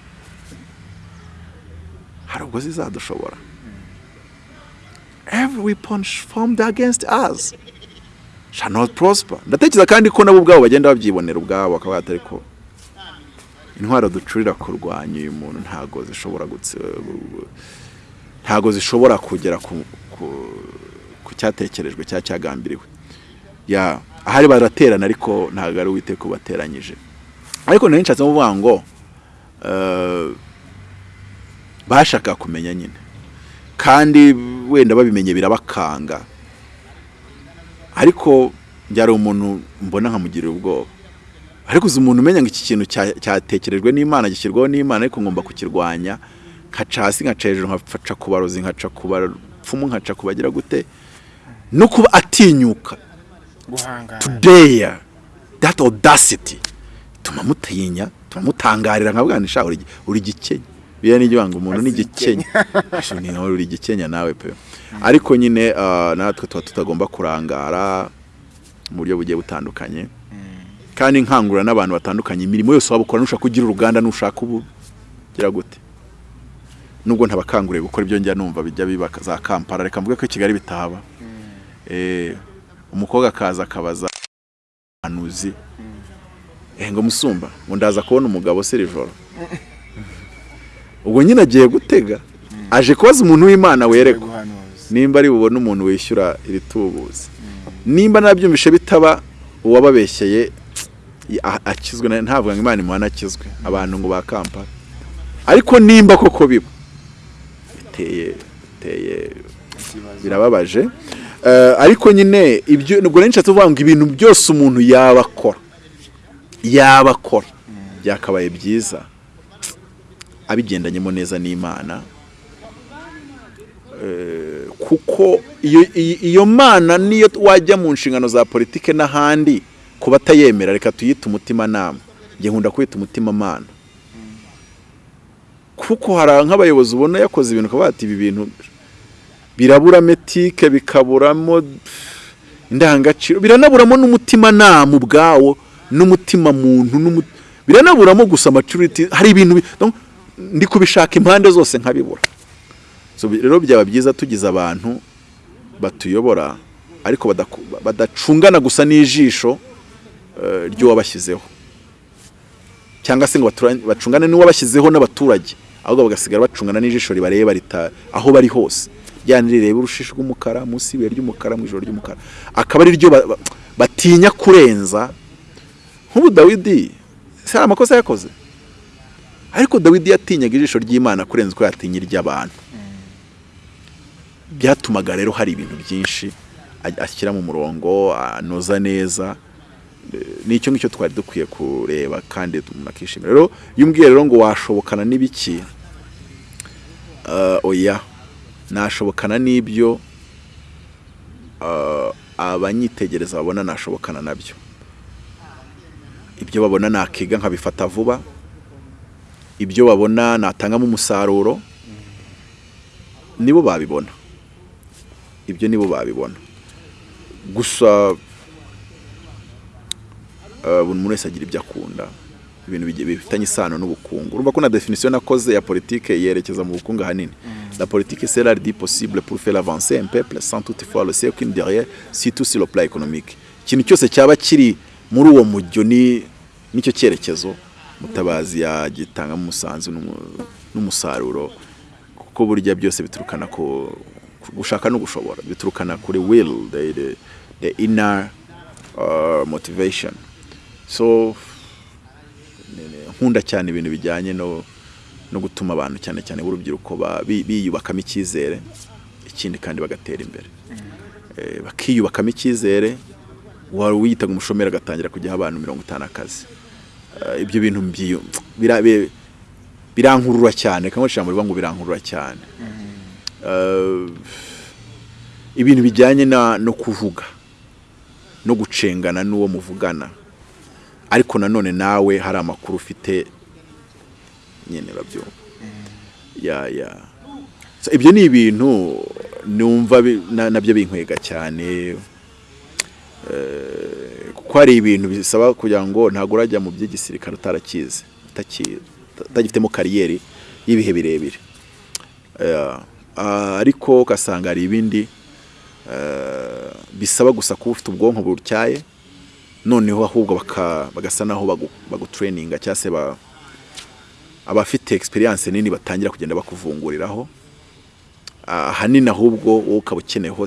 Hari ubwo zizadushobora. Every weapon formed against us shall not prosper. Ndatekereza kandi ko nabo ubwabo bagenda babyibonera ubwabo bakaba batari ko intwaro ducurira kurwanya uyu muntu ntago zishobora ntago zishobora kugera ku, ku, cyatekerejwe cya cyagambiriwe. Ya ahari baraterana ariko ntabwo ari uwiteka ubateranyije. Ariko nari nshatse kuvuga ngo eh, bashaka kumenya nyine. Kandi wenda babimenye birabakanga. Ariko byari umuntu mbona nkamugirira ubwoba. Ariko uzi umuntu umenya ngo iki kintu cya- cyatekerejwe n'imana gishyirwaho n'imana ariko ngomba kukirwanya. Nkaca hasi nkaca hejuru nkaca ku barozi nkaca ku nkaca ku gute? No kuba atinyuka. Guhangana. Today that audacity tuma mutinya tuma mutangarira nka bwanisha uri uri gikenya. Biya ni ngo umuntu ni gikenya. Asha, ni nawe uri gikenya nawe pe. Ariko nyine ah, natwe tuba tutagomba kurangara mu buryo bugiye butandukanye. Kandi nkangurira n'abantu batandukanye imirimo yose waba ukora nushaka kugira uruganda nushaka ubu gira gute? Nubwo ntabakanguriye gukora ibyo njya numva bijya biba za kampala reka mvuge ko i kigali bitahaba. Eh, umukobwa akaza akabaza anuzi eh ngo musumba ngo ndaza kubona umugabo se iri joro ubwo nyine agiye gutega aje kubaza umuntu w'imana werekwa nimba ari bubone umuntu wishyura iri tubuzi. Nimba nabyumvishe bitaba uwababeshyeye akizwe ntavuga ngo imana imuhana akizwe abantu ngo ba kampala. Ariko nimba koko biba biteye biteye birababaje. Eh, ariko nyine ibyo nubwo nari nshatse kuvuga ngo ibintu byose umuntu yaba akora yaba akora byakabaye byiza. Abigendanyemo neza n'imana Eh, kuko iyo mana niyo wajya mu nshingano za politike n'ahandi kuba atayemera reka tuyite umutimanama. Njye nkunda kwita umutimamana kuko hari nk'abayobozi ubona yakoze ibintu ukaba wati ibi bintu biraburamo etike bikaburamo indangagaciro biranaburamo n'umutimanama ubwawo n'umutima muntu biranaburamo gusa maturity hari ibintu ndi kubishaka impande zose nkabibura. Rero byaba byiza tugize abantu batuyobora ariko badacungana gusa n'ijisho eh, ry'uwabashyizeho. Cyangwa se ngo bacungane n'uwabashyizeho n'abaturage ahubwo bagasigara bacungana n'ijisho ribareba aho bari hose. Ryane rireba urushishi rw'umukara munsi y'ibuye ry'umukara mu ijoro ry'umukara. Akaba ari ryo ba- ba- batinya kurenza. Nk'ubu dawidi si hari amakosa yakoze? Ariko dawidi yatinyaga ijisho ry'imana kurenza uko yatinya iry'abantu byatumaga rero hari ibintu byinshi ashyira mu murongo anoza neza. Nicyo ngicyo twari dukwiye kureba kandi akishimira. Rero iyo umbwiye rero ngo washobokana n'ibiki eh, oya. Nashobokana n'ibyo eh, abanyitegereza babona nashobokana na byo. Ibyo babona nakiga nkabifata vuba ibyo babona natangamo umusaruro nibo babibona. Ibyo nibo babibona. Gusa eh, buri muntu wese agira ibyo akunda. Ibintu bifitanye isano n'ubukungu. Urumva ko na definition nakoze ya politike yerekeza mu bukungu ahanini. La politique c'est l'art dit possible pour faire avancer un peuple sans toutefois le cercle derrière surtout sur le plan économique. Ikintu cyose cyaba kiri muri uwo mujyo ni ni cyo cyerekezo mutabazi yagitangamo umusanzu n'umu- n'umusaruro kuko burya byose biturukana ku gushaka no gushobora biturukana kuri will the, the, the inner uh, motivation. So nkunda cyane ibintu bijyanye no no gutuma abantu cyane cyane b'urubyiruko ba- bi- biyubakamo icyizere ikindi kandi bagatera imbere. Eh, bakiyubakamo icyizere wari wiyitaga umushomeri agatangira kujyaho abantu mirongo itanu akazi. Eh, ibyo bintu birankurura cyane kamwe ijambo ngo birankurura cyane. Eh, ibintu bijyanye no kuvuga no gucengana n'uwo muvugana ariko nanone nawe hari amakuru ufite nyine urabyumva ya ya. Ibyo ni ibintu numva na byo binkwega cyane. Eh, kuko hari ibintu bisaba kugira ngo ntabwo urajya mu by'igisirikare utarakize utagifitemo kariyeri y'ibihe birebire. Eh, ariko ugasanga hari ibindi eh, bisaba gusa kuba ufite ubwonko butyaye noneho ahubwo bagasa naho bagu- bagutureyininga cyangwa se ba- abafite experience nini batangira kugenda bakuvunguriraho. Ah, ahanini ahubwo wowe ukaba ukeneyeho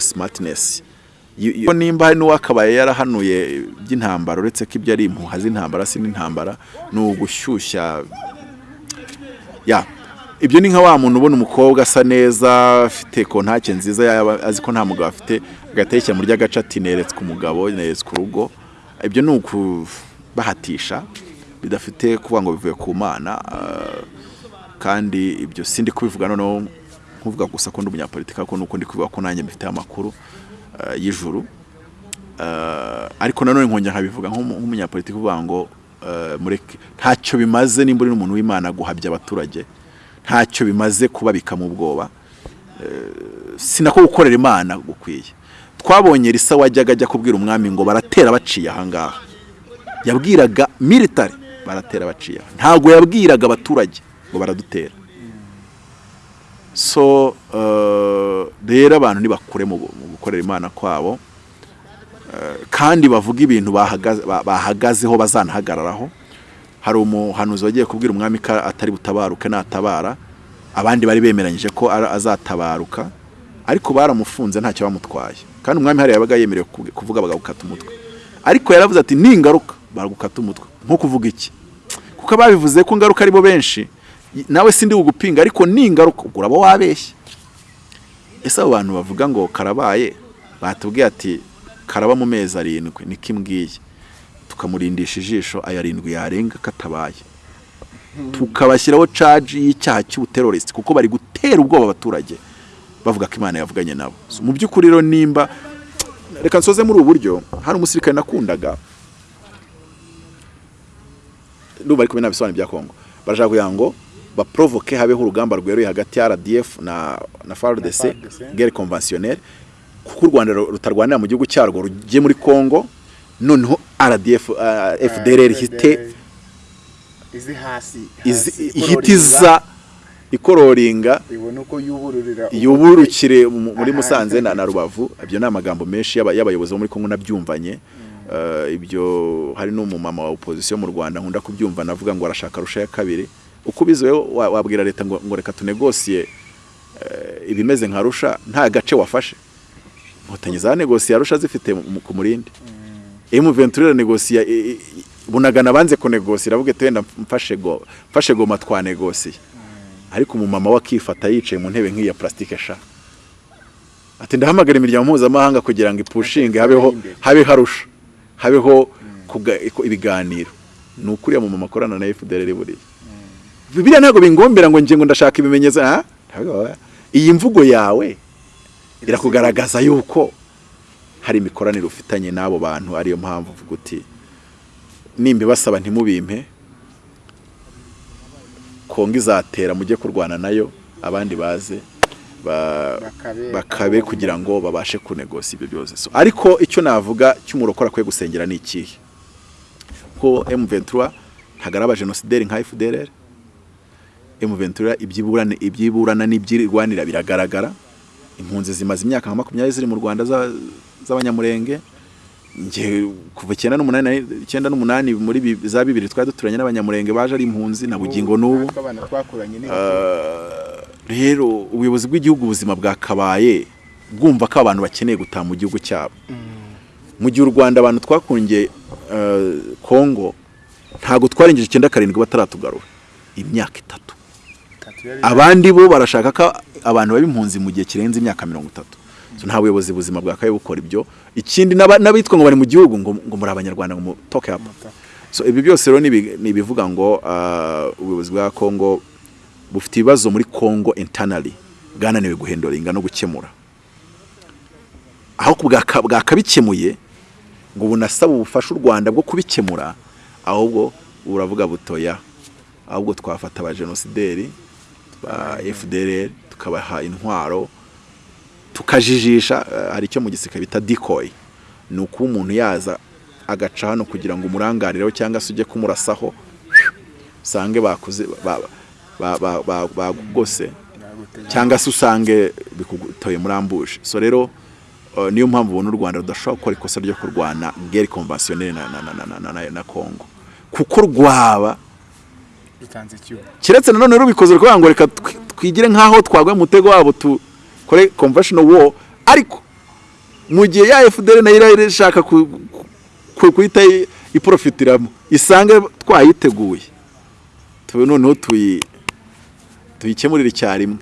y- nimba hari n'uwakabaye yarahanuye by'intambara uretse ko ibyo ari impuha z'intambara si n'intambara ni ugushyushya. Ya ibyo ni nka wa muntu ubona umukobwa asa neza afite kontake nziza yaba azi ko nta mugabo afite yishyira muri ry'agace ati neretswe umugabo neretswe urugo. Ibyo ni ukubahatisha bidafite kuvuga ngo bivuye ku mana ah, kandi ibyo sindi kubivuga noneho nkuvuga gusa ko ndi umunyapolitiki ariko nuko ndi kubivuga ko nanjye mbifiteho amakuru ah, y'ijuru. Ah, ariko nanone nkongera nkabivuga nk'umu- nk'umunyapolitiki uvuga ngo mureke ntacyo bimaze nimba uri n'umuntu w'imana guhabya abaturage ntacyo bimaze kubabika mu bwoba. Eh, sinako gukorera imana gukwiye. Twabonye risa wajyaga ajya kubwira umwami ngo baratera baciye ahangaha yabwiraga military baratera baciye ntabwo yabwiraga abaturage ngo baradutera. So eh, rero abantu ntibakure mu gukorera imana kwabo Eh, kandi bavuga ibintu bahagaze- ba- bahagazeho bazanahagararaho. Hari umuhanuzi wagiye kubwira umwami ko atari butabaruke natabara abandi bari bemeranyije ko azatabaruka ariko baramufunze ntacyo bamutwaye. Kandi umwami hariya yabaga yemerewe kuv- kuvuga bagukata umutwe. Ariko yaravuze ati ningaruka baragukata umutwe. Nko kuvuga iki? Kuko ababivuze ko ngaruka ari bo benshi nawe sindi bugupinga ariko ningaruka ubwo uraba wabeshye. Ese abo bantu bavuga ngo karabaye? Batubwiye ati karaba mu mezi arindwi. Niko imbwiye tukamurindisha ijisho aya arindwi yarenga katabaye. Tukabashyiraho caji y'icyaha cy'ubuterorisi kuko bari gutera ubwoba abaturage. Bavuga ko imana yavuganye nabo. Mu by'ukuri rero nimba reka nsoze muri ubu buryo hari umusirikare nakundaga ndumva ariko binabisobanuro bya kongo barashaka kugira ngo baprovoke habeho urugamba rweruye hagati ya rdf na, na fardc guerre conventionnelle kuko u rwanda ru- rutarwanira mu gihugu cyarwo rugiye muri congo noneho rdf uh, fdrr ihite izi- ihita iza ikororinga yuburukire mu- muri Musanze na, Rubavu ibyo ni amagambo menshi y'aba- y'abayobozi bo muri Kongo nabyumvanye. Eh, ibyo hari n'umumama wa opposition mu Rwanda nkunda kubyumva navuga ngo arashaka rusha ya kabiri. Uko ubizi wowe wa- wabwira leta ngo, reka tunegosiye eh, ibimeze nka rusha nta gace wafashe. Inkotanyi za negosiye rusha zifite ku murindi. M23 negosiye bunagana banze kunegosiye aravuga ati wenda mfashe go mfashe goma twa negosiye ariko umumama we akifata yicaye mu ntebe nk'iya plastique sha. Ati ndahamagara imiryango mpuzamahanga kugira ngo ipushinge habeho habe harusha habeho ibiganiro. Ni ukuriya mu mama akorana na FDLR buriya. Biriya ntabwo bingombera ngo nge ngo ndashaka ibimenyetso iyi mvugo yawe irakugaragaza yuko hari imikoranire ufitanye n'abo bantu ariyo mpamvu uvuga uti nimba ibasaba ntimubimpe kongo izatera mujye kurwana na yo abandi baze ba- Bakabe- kugira ngo babashe kunegosa ibyo byose. Ariko icyo navuga cy'umurokora akwiye gusengera ni ikihe? Ko M23 ntabwo ari abajenosideri nka FDLR M23 ibyiburana ibyiburana n'ibyirwanira biragaragara? Impunzi zimaze imyaka nka makumyabiri ziri mu Rwanda za- z'abanyamurenge? nge kuva icyenda n'umunani na- icyenda n'umunani muri za bibiri twari duturanye n'abanyamurenge baje ari impunzi na bugingo n'ubu. Uh, rero ubuyobozi bw'igihugu ubuzima bwakabaye bwumva ko abantu bakeneye gutaha mu gihugu cyabo. Mu gihe u rwanda abantu twakungiye uh, kongo ntabwo twarengeje icyenda karindwi bataratugarura. Imyaka itatu. Abandi bo barashaka ko abantu baba impunzi mu gihe kirenze imyaka mirongo itatu. Nta buyobozi buzima bwakabaye bukora ibyo. Ikindi n'abitwa ngo bari mu gihugu ngo, muri abanyarwanda ngo mutoke hapa so ibi byose rero ni ibi- ni ibivuga ngo uh, ubuyobozi bwa kongo bufite ibibazo muri kongo internally bwananiwe guhendoringa no gukemura. Aho bwaka- bwakabikemuye ngo bunasaba ubufasha u rwanda bwo kubikemura ahubwo buravuga butoya. Ahubwo twafata abajenosideri ba fdr tukabaha intwaro tukajijisha eh, hari icyo mu gisika bita decoy. Ni ukuba umuntu yaza agaca hano kugira ngo umuranganireho cyangwa se ujye kumurasaho usange bakuze ba- ba- ba- ba- bagugose cyangwa se usange bikugutoye muri ambuje so rero uh, niyo mpamvu ubona u rwanda rudashobora gukora ikosa ryo kurwana geri konvasiyoneri na, na, na, na, na, na, na kongo kuko rwaba keretse nanone rubikoze rwanga ngo reka twi- twigire nk'aho twagwa mu mutego wabo tukore conventional war ariko mu gihe ya FDL na yo irahira ishaka ku- ku- kuhita iprofitiramo isange twayiteguye. Noneho tuyi tuyikemurire icyarimwe.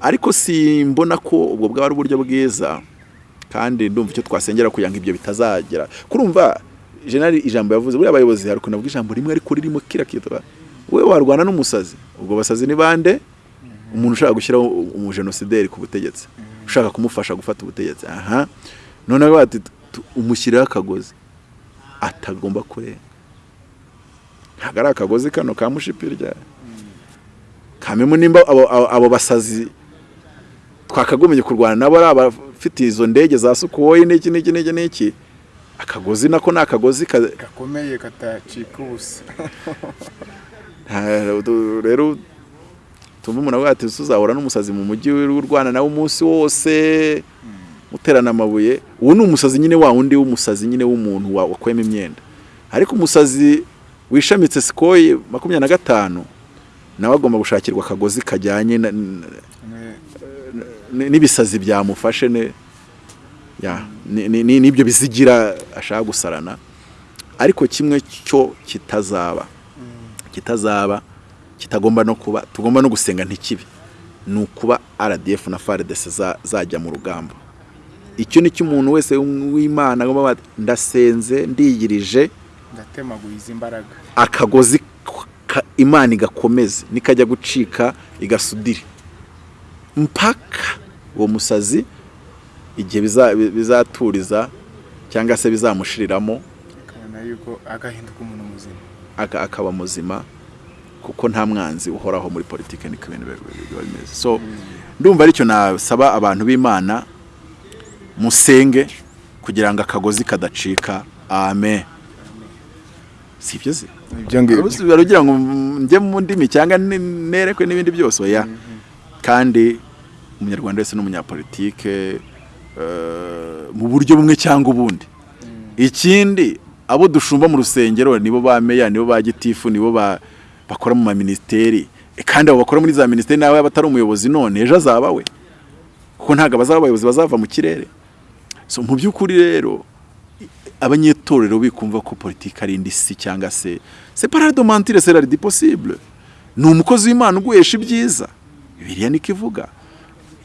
Ariko simbona ko ubwo bwaba ari uburyo bwiza kandi ndumva icyo twasengera kugira ngo ibyo bitazagera. Kurumva generali ijambo yavuze buriya abayobozi hari ukuntu avuga ijambo rimwe ariko ririmo kira kitwa we warwana n'umusazi ubwo basazi ni bande? Umuntu ushaka gushyiraho umujenosideri ku butegetsi ushaka kumufasha gufata ubutegetsi. Aha. Noneho bati umushyirireho akagozi. Atagomba kurenga ntabwo ari akagozi kano ka mushipirya kamemu nimba abo, basazi twakagombye kurwana nabo ari abafite izo ndege za sukuwoyi n'iki n'iki n'iki n'iki. Akagozi nako ni akagozi ka, gakomeye katacika ubusa. Rero tumva umuntu avuga ati tuzahura n'umusazi mu mujyi w'u Rwanda nawe umunsi wose. Muterana amabuye. Uwo ni umusazi nyine wa wundi w'umusazi nyine w'umuntu wa- wakwema imyenda. Ariko umusazi wishamitse sikoyi makumyabiri na gatanu nawe agomba gushakirwa akagozi kajyanye n'ibisazi byamufashe n'ibyo bizigira ashaka gusarana. Ariko kimwe cyo kitazaba. Kitazaba kitagomba no kuba tugomba no gusenga ntikibe. Ni ukuba RDF na FARDC za- zajya mu rugamba icyo ni cyo umuntu wese w'Imana agomba ndasenze ndiyirije izi mbaraga akagozi ka- imana igakomeze nikajya gucika igasudire. Mpaka uwo musazi igihe biza- bizaturiza cyangwa se bizamushiriramo umuntu muzima. aka- akaba muzima. Kuko nta mwanzi uhoraho muri politiki niko ibintu biba bimeze. So ndumva ari cyo nasaba abantu b'imana musenge kugira ngo akagozi kadacika. Amen. Si ibyo se? Ibyo ngibyo. Urabona ugira ngo njye mu ndimi cyangwa ne- nerekwe n'ibindi byose. Oya. Kandi umunyarwanda wese n'umunyapolitike eh, mu buryo bumwe cyangwa ubundi. Ikindi abo dushumba mu rusengero nibo ba meya nibo ba gitifu nibo ba bakora mu maminisiteri E, kandi abo bakora muri za minisiteri nawe yaba atari umuyobozi none ejo azaba we. Kuko ntabwo abazaba abayobozi bazava mu kirere. Mu by'ukuri rero abanyetorero bikumva ko politiki ari indi si cyangwa se mentir c'est la possible. Ni umukozi w'Imana uguhesha ibyiza. Bibiliya niko ivuga.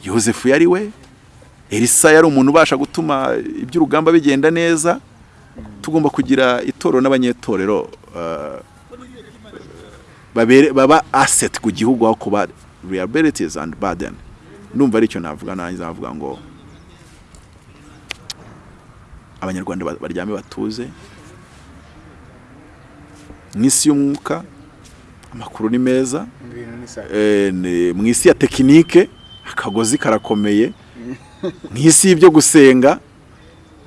Yosefu yari we. Elisa yari umuntu ubasha gutuma iby'urugamba bigenda neza. Tugomba kugira itorero n'abanyetorero babere baba asset ku gihugu aho kuba liabilities and burden. Ndumva ari cyo navuga nanjye navuga ngo abanyarwanda ba- baryame batuze. Mu isi y'umwuka amakuru ni meza. Sa Eh, mu isi ya tekinike akagozi karakomeye. Nk'isi y'ibyo gusenga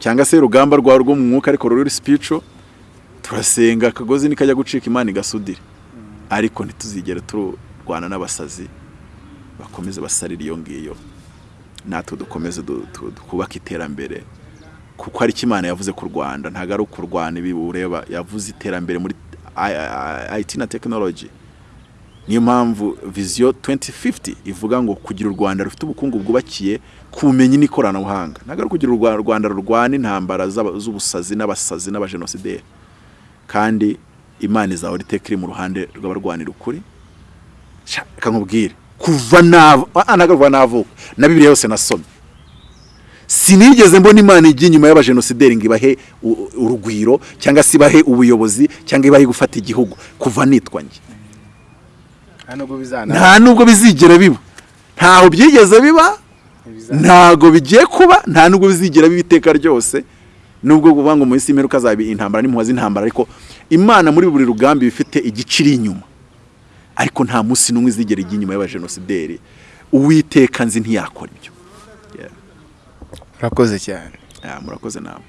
cyangwa se urugamba rwawe rwo mu mwuka ariko ruri sipico turasenga akagozi nikajya gucika imana igasudire ariko ntituzigere turwana n'abasazi bakomeze basarira iyo ngiyo. Natwe dukomeze twubake iterambere. Kuko hari icyo imana yavuze ku rwanda ntabwo ari ukurwana ibi ureba. Yavuze iterambere muri IT na tekinoloji niyo mpamvu viziyo 2050 ivuga ngo kugira u rwanda rufite ubukungu bwubakiye ku bumenyi n'ikoranabuhanga. Ntabwo ari ukugira u Rwa- rwanda rurwana intambara z'ubusazi n'abasazi n'abajenosideri kandi imana izahora iteka iri mu ruhande rw'abarwanira ukuri. Sha, reka nkubwire. Kuva nava ah, kuva navuka na bibiliya yose nasomye. Sinigeze mbona imana ijya inyuma y'abajenosideri ngo ibahe urugwiro cyangwa se ibahe ubuyobozi cyangwa ibahe gufata igihugu. Kuva nitwa njye. Nta nubwo bizigera biba. Ntaho byigeze biba. Ntago bigiye kuba. Nta nubwo bizigera biba iteka ryose. Nubwo kuvuga ngo mu isi y'imperuka azaba intambara n'impuhwe z'intambara ariko imana muri buri rugamba ifite igice iri inyuma. Ariko nta munsi n'umwe izigera ijya inyuma y'abajenosideri uwiteka nzi ntiyakora ibyo. Yeah. urakoze cyane. Murakoze nawe.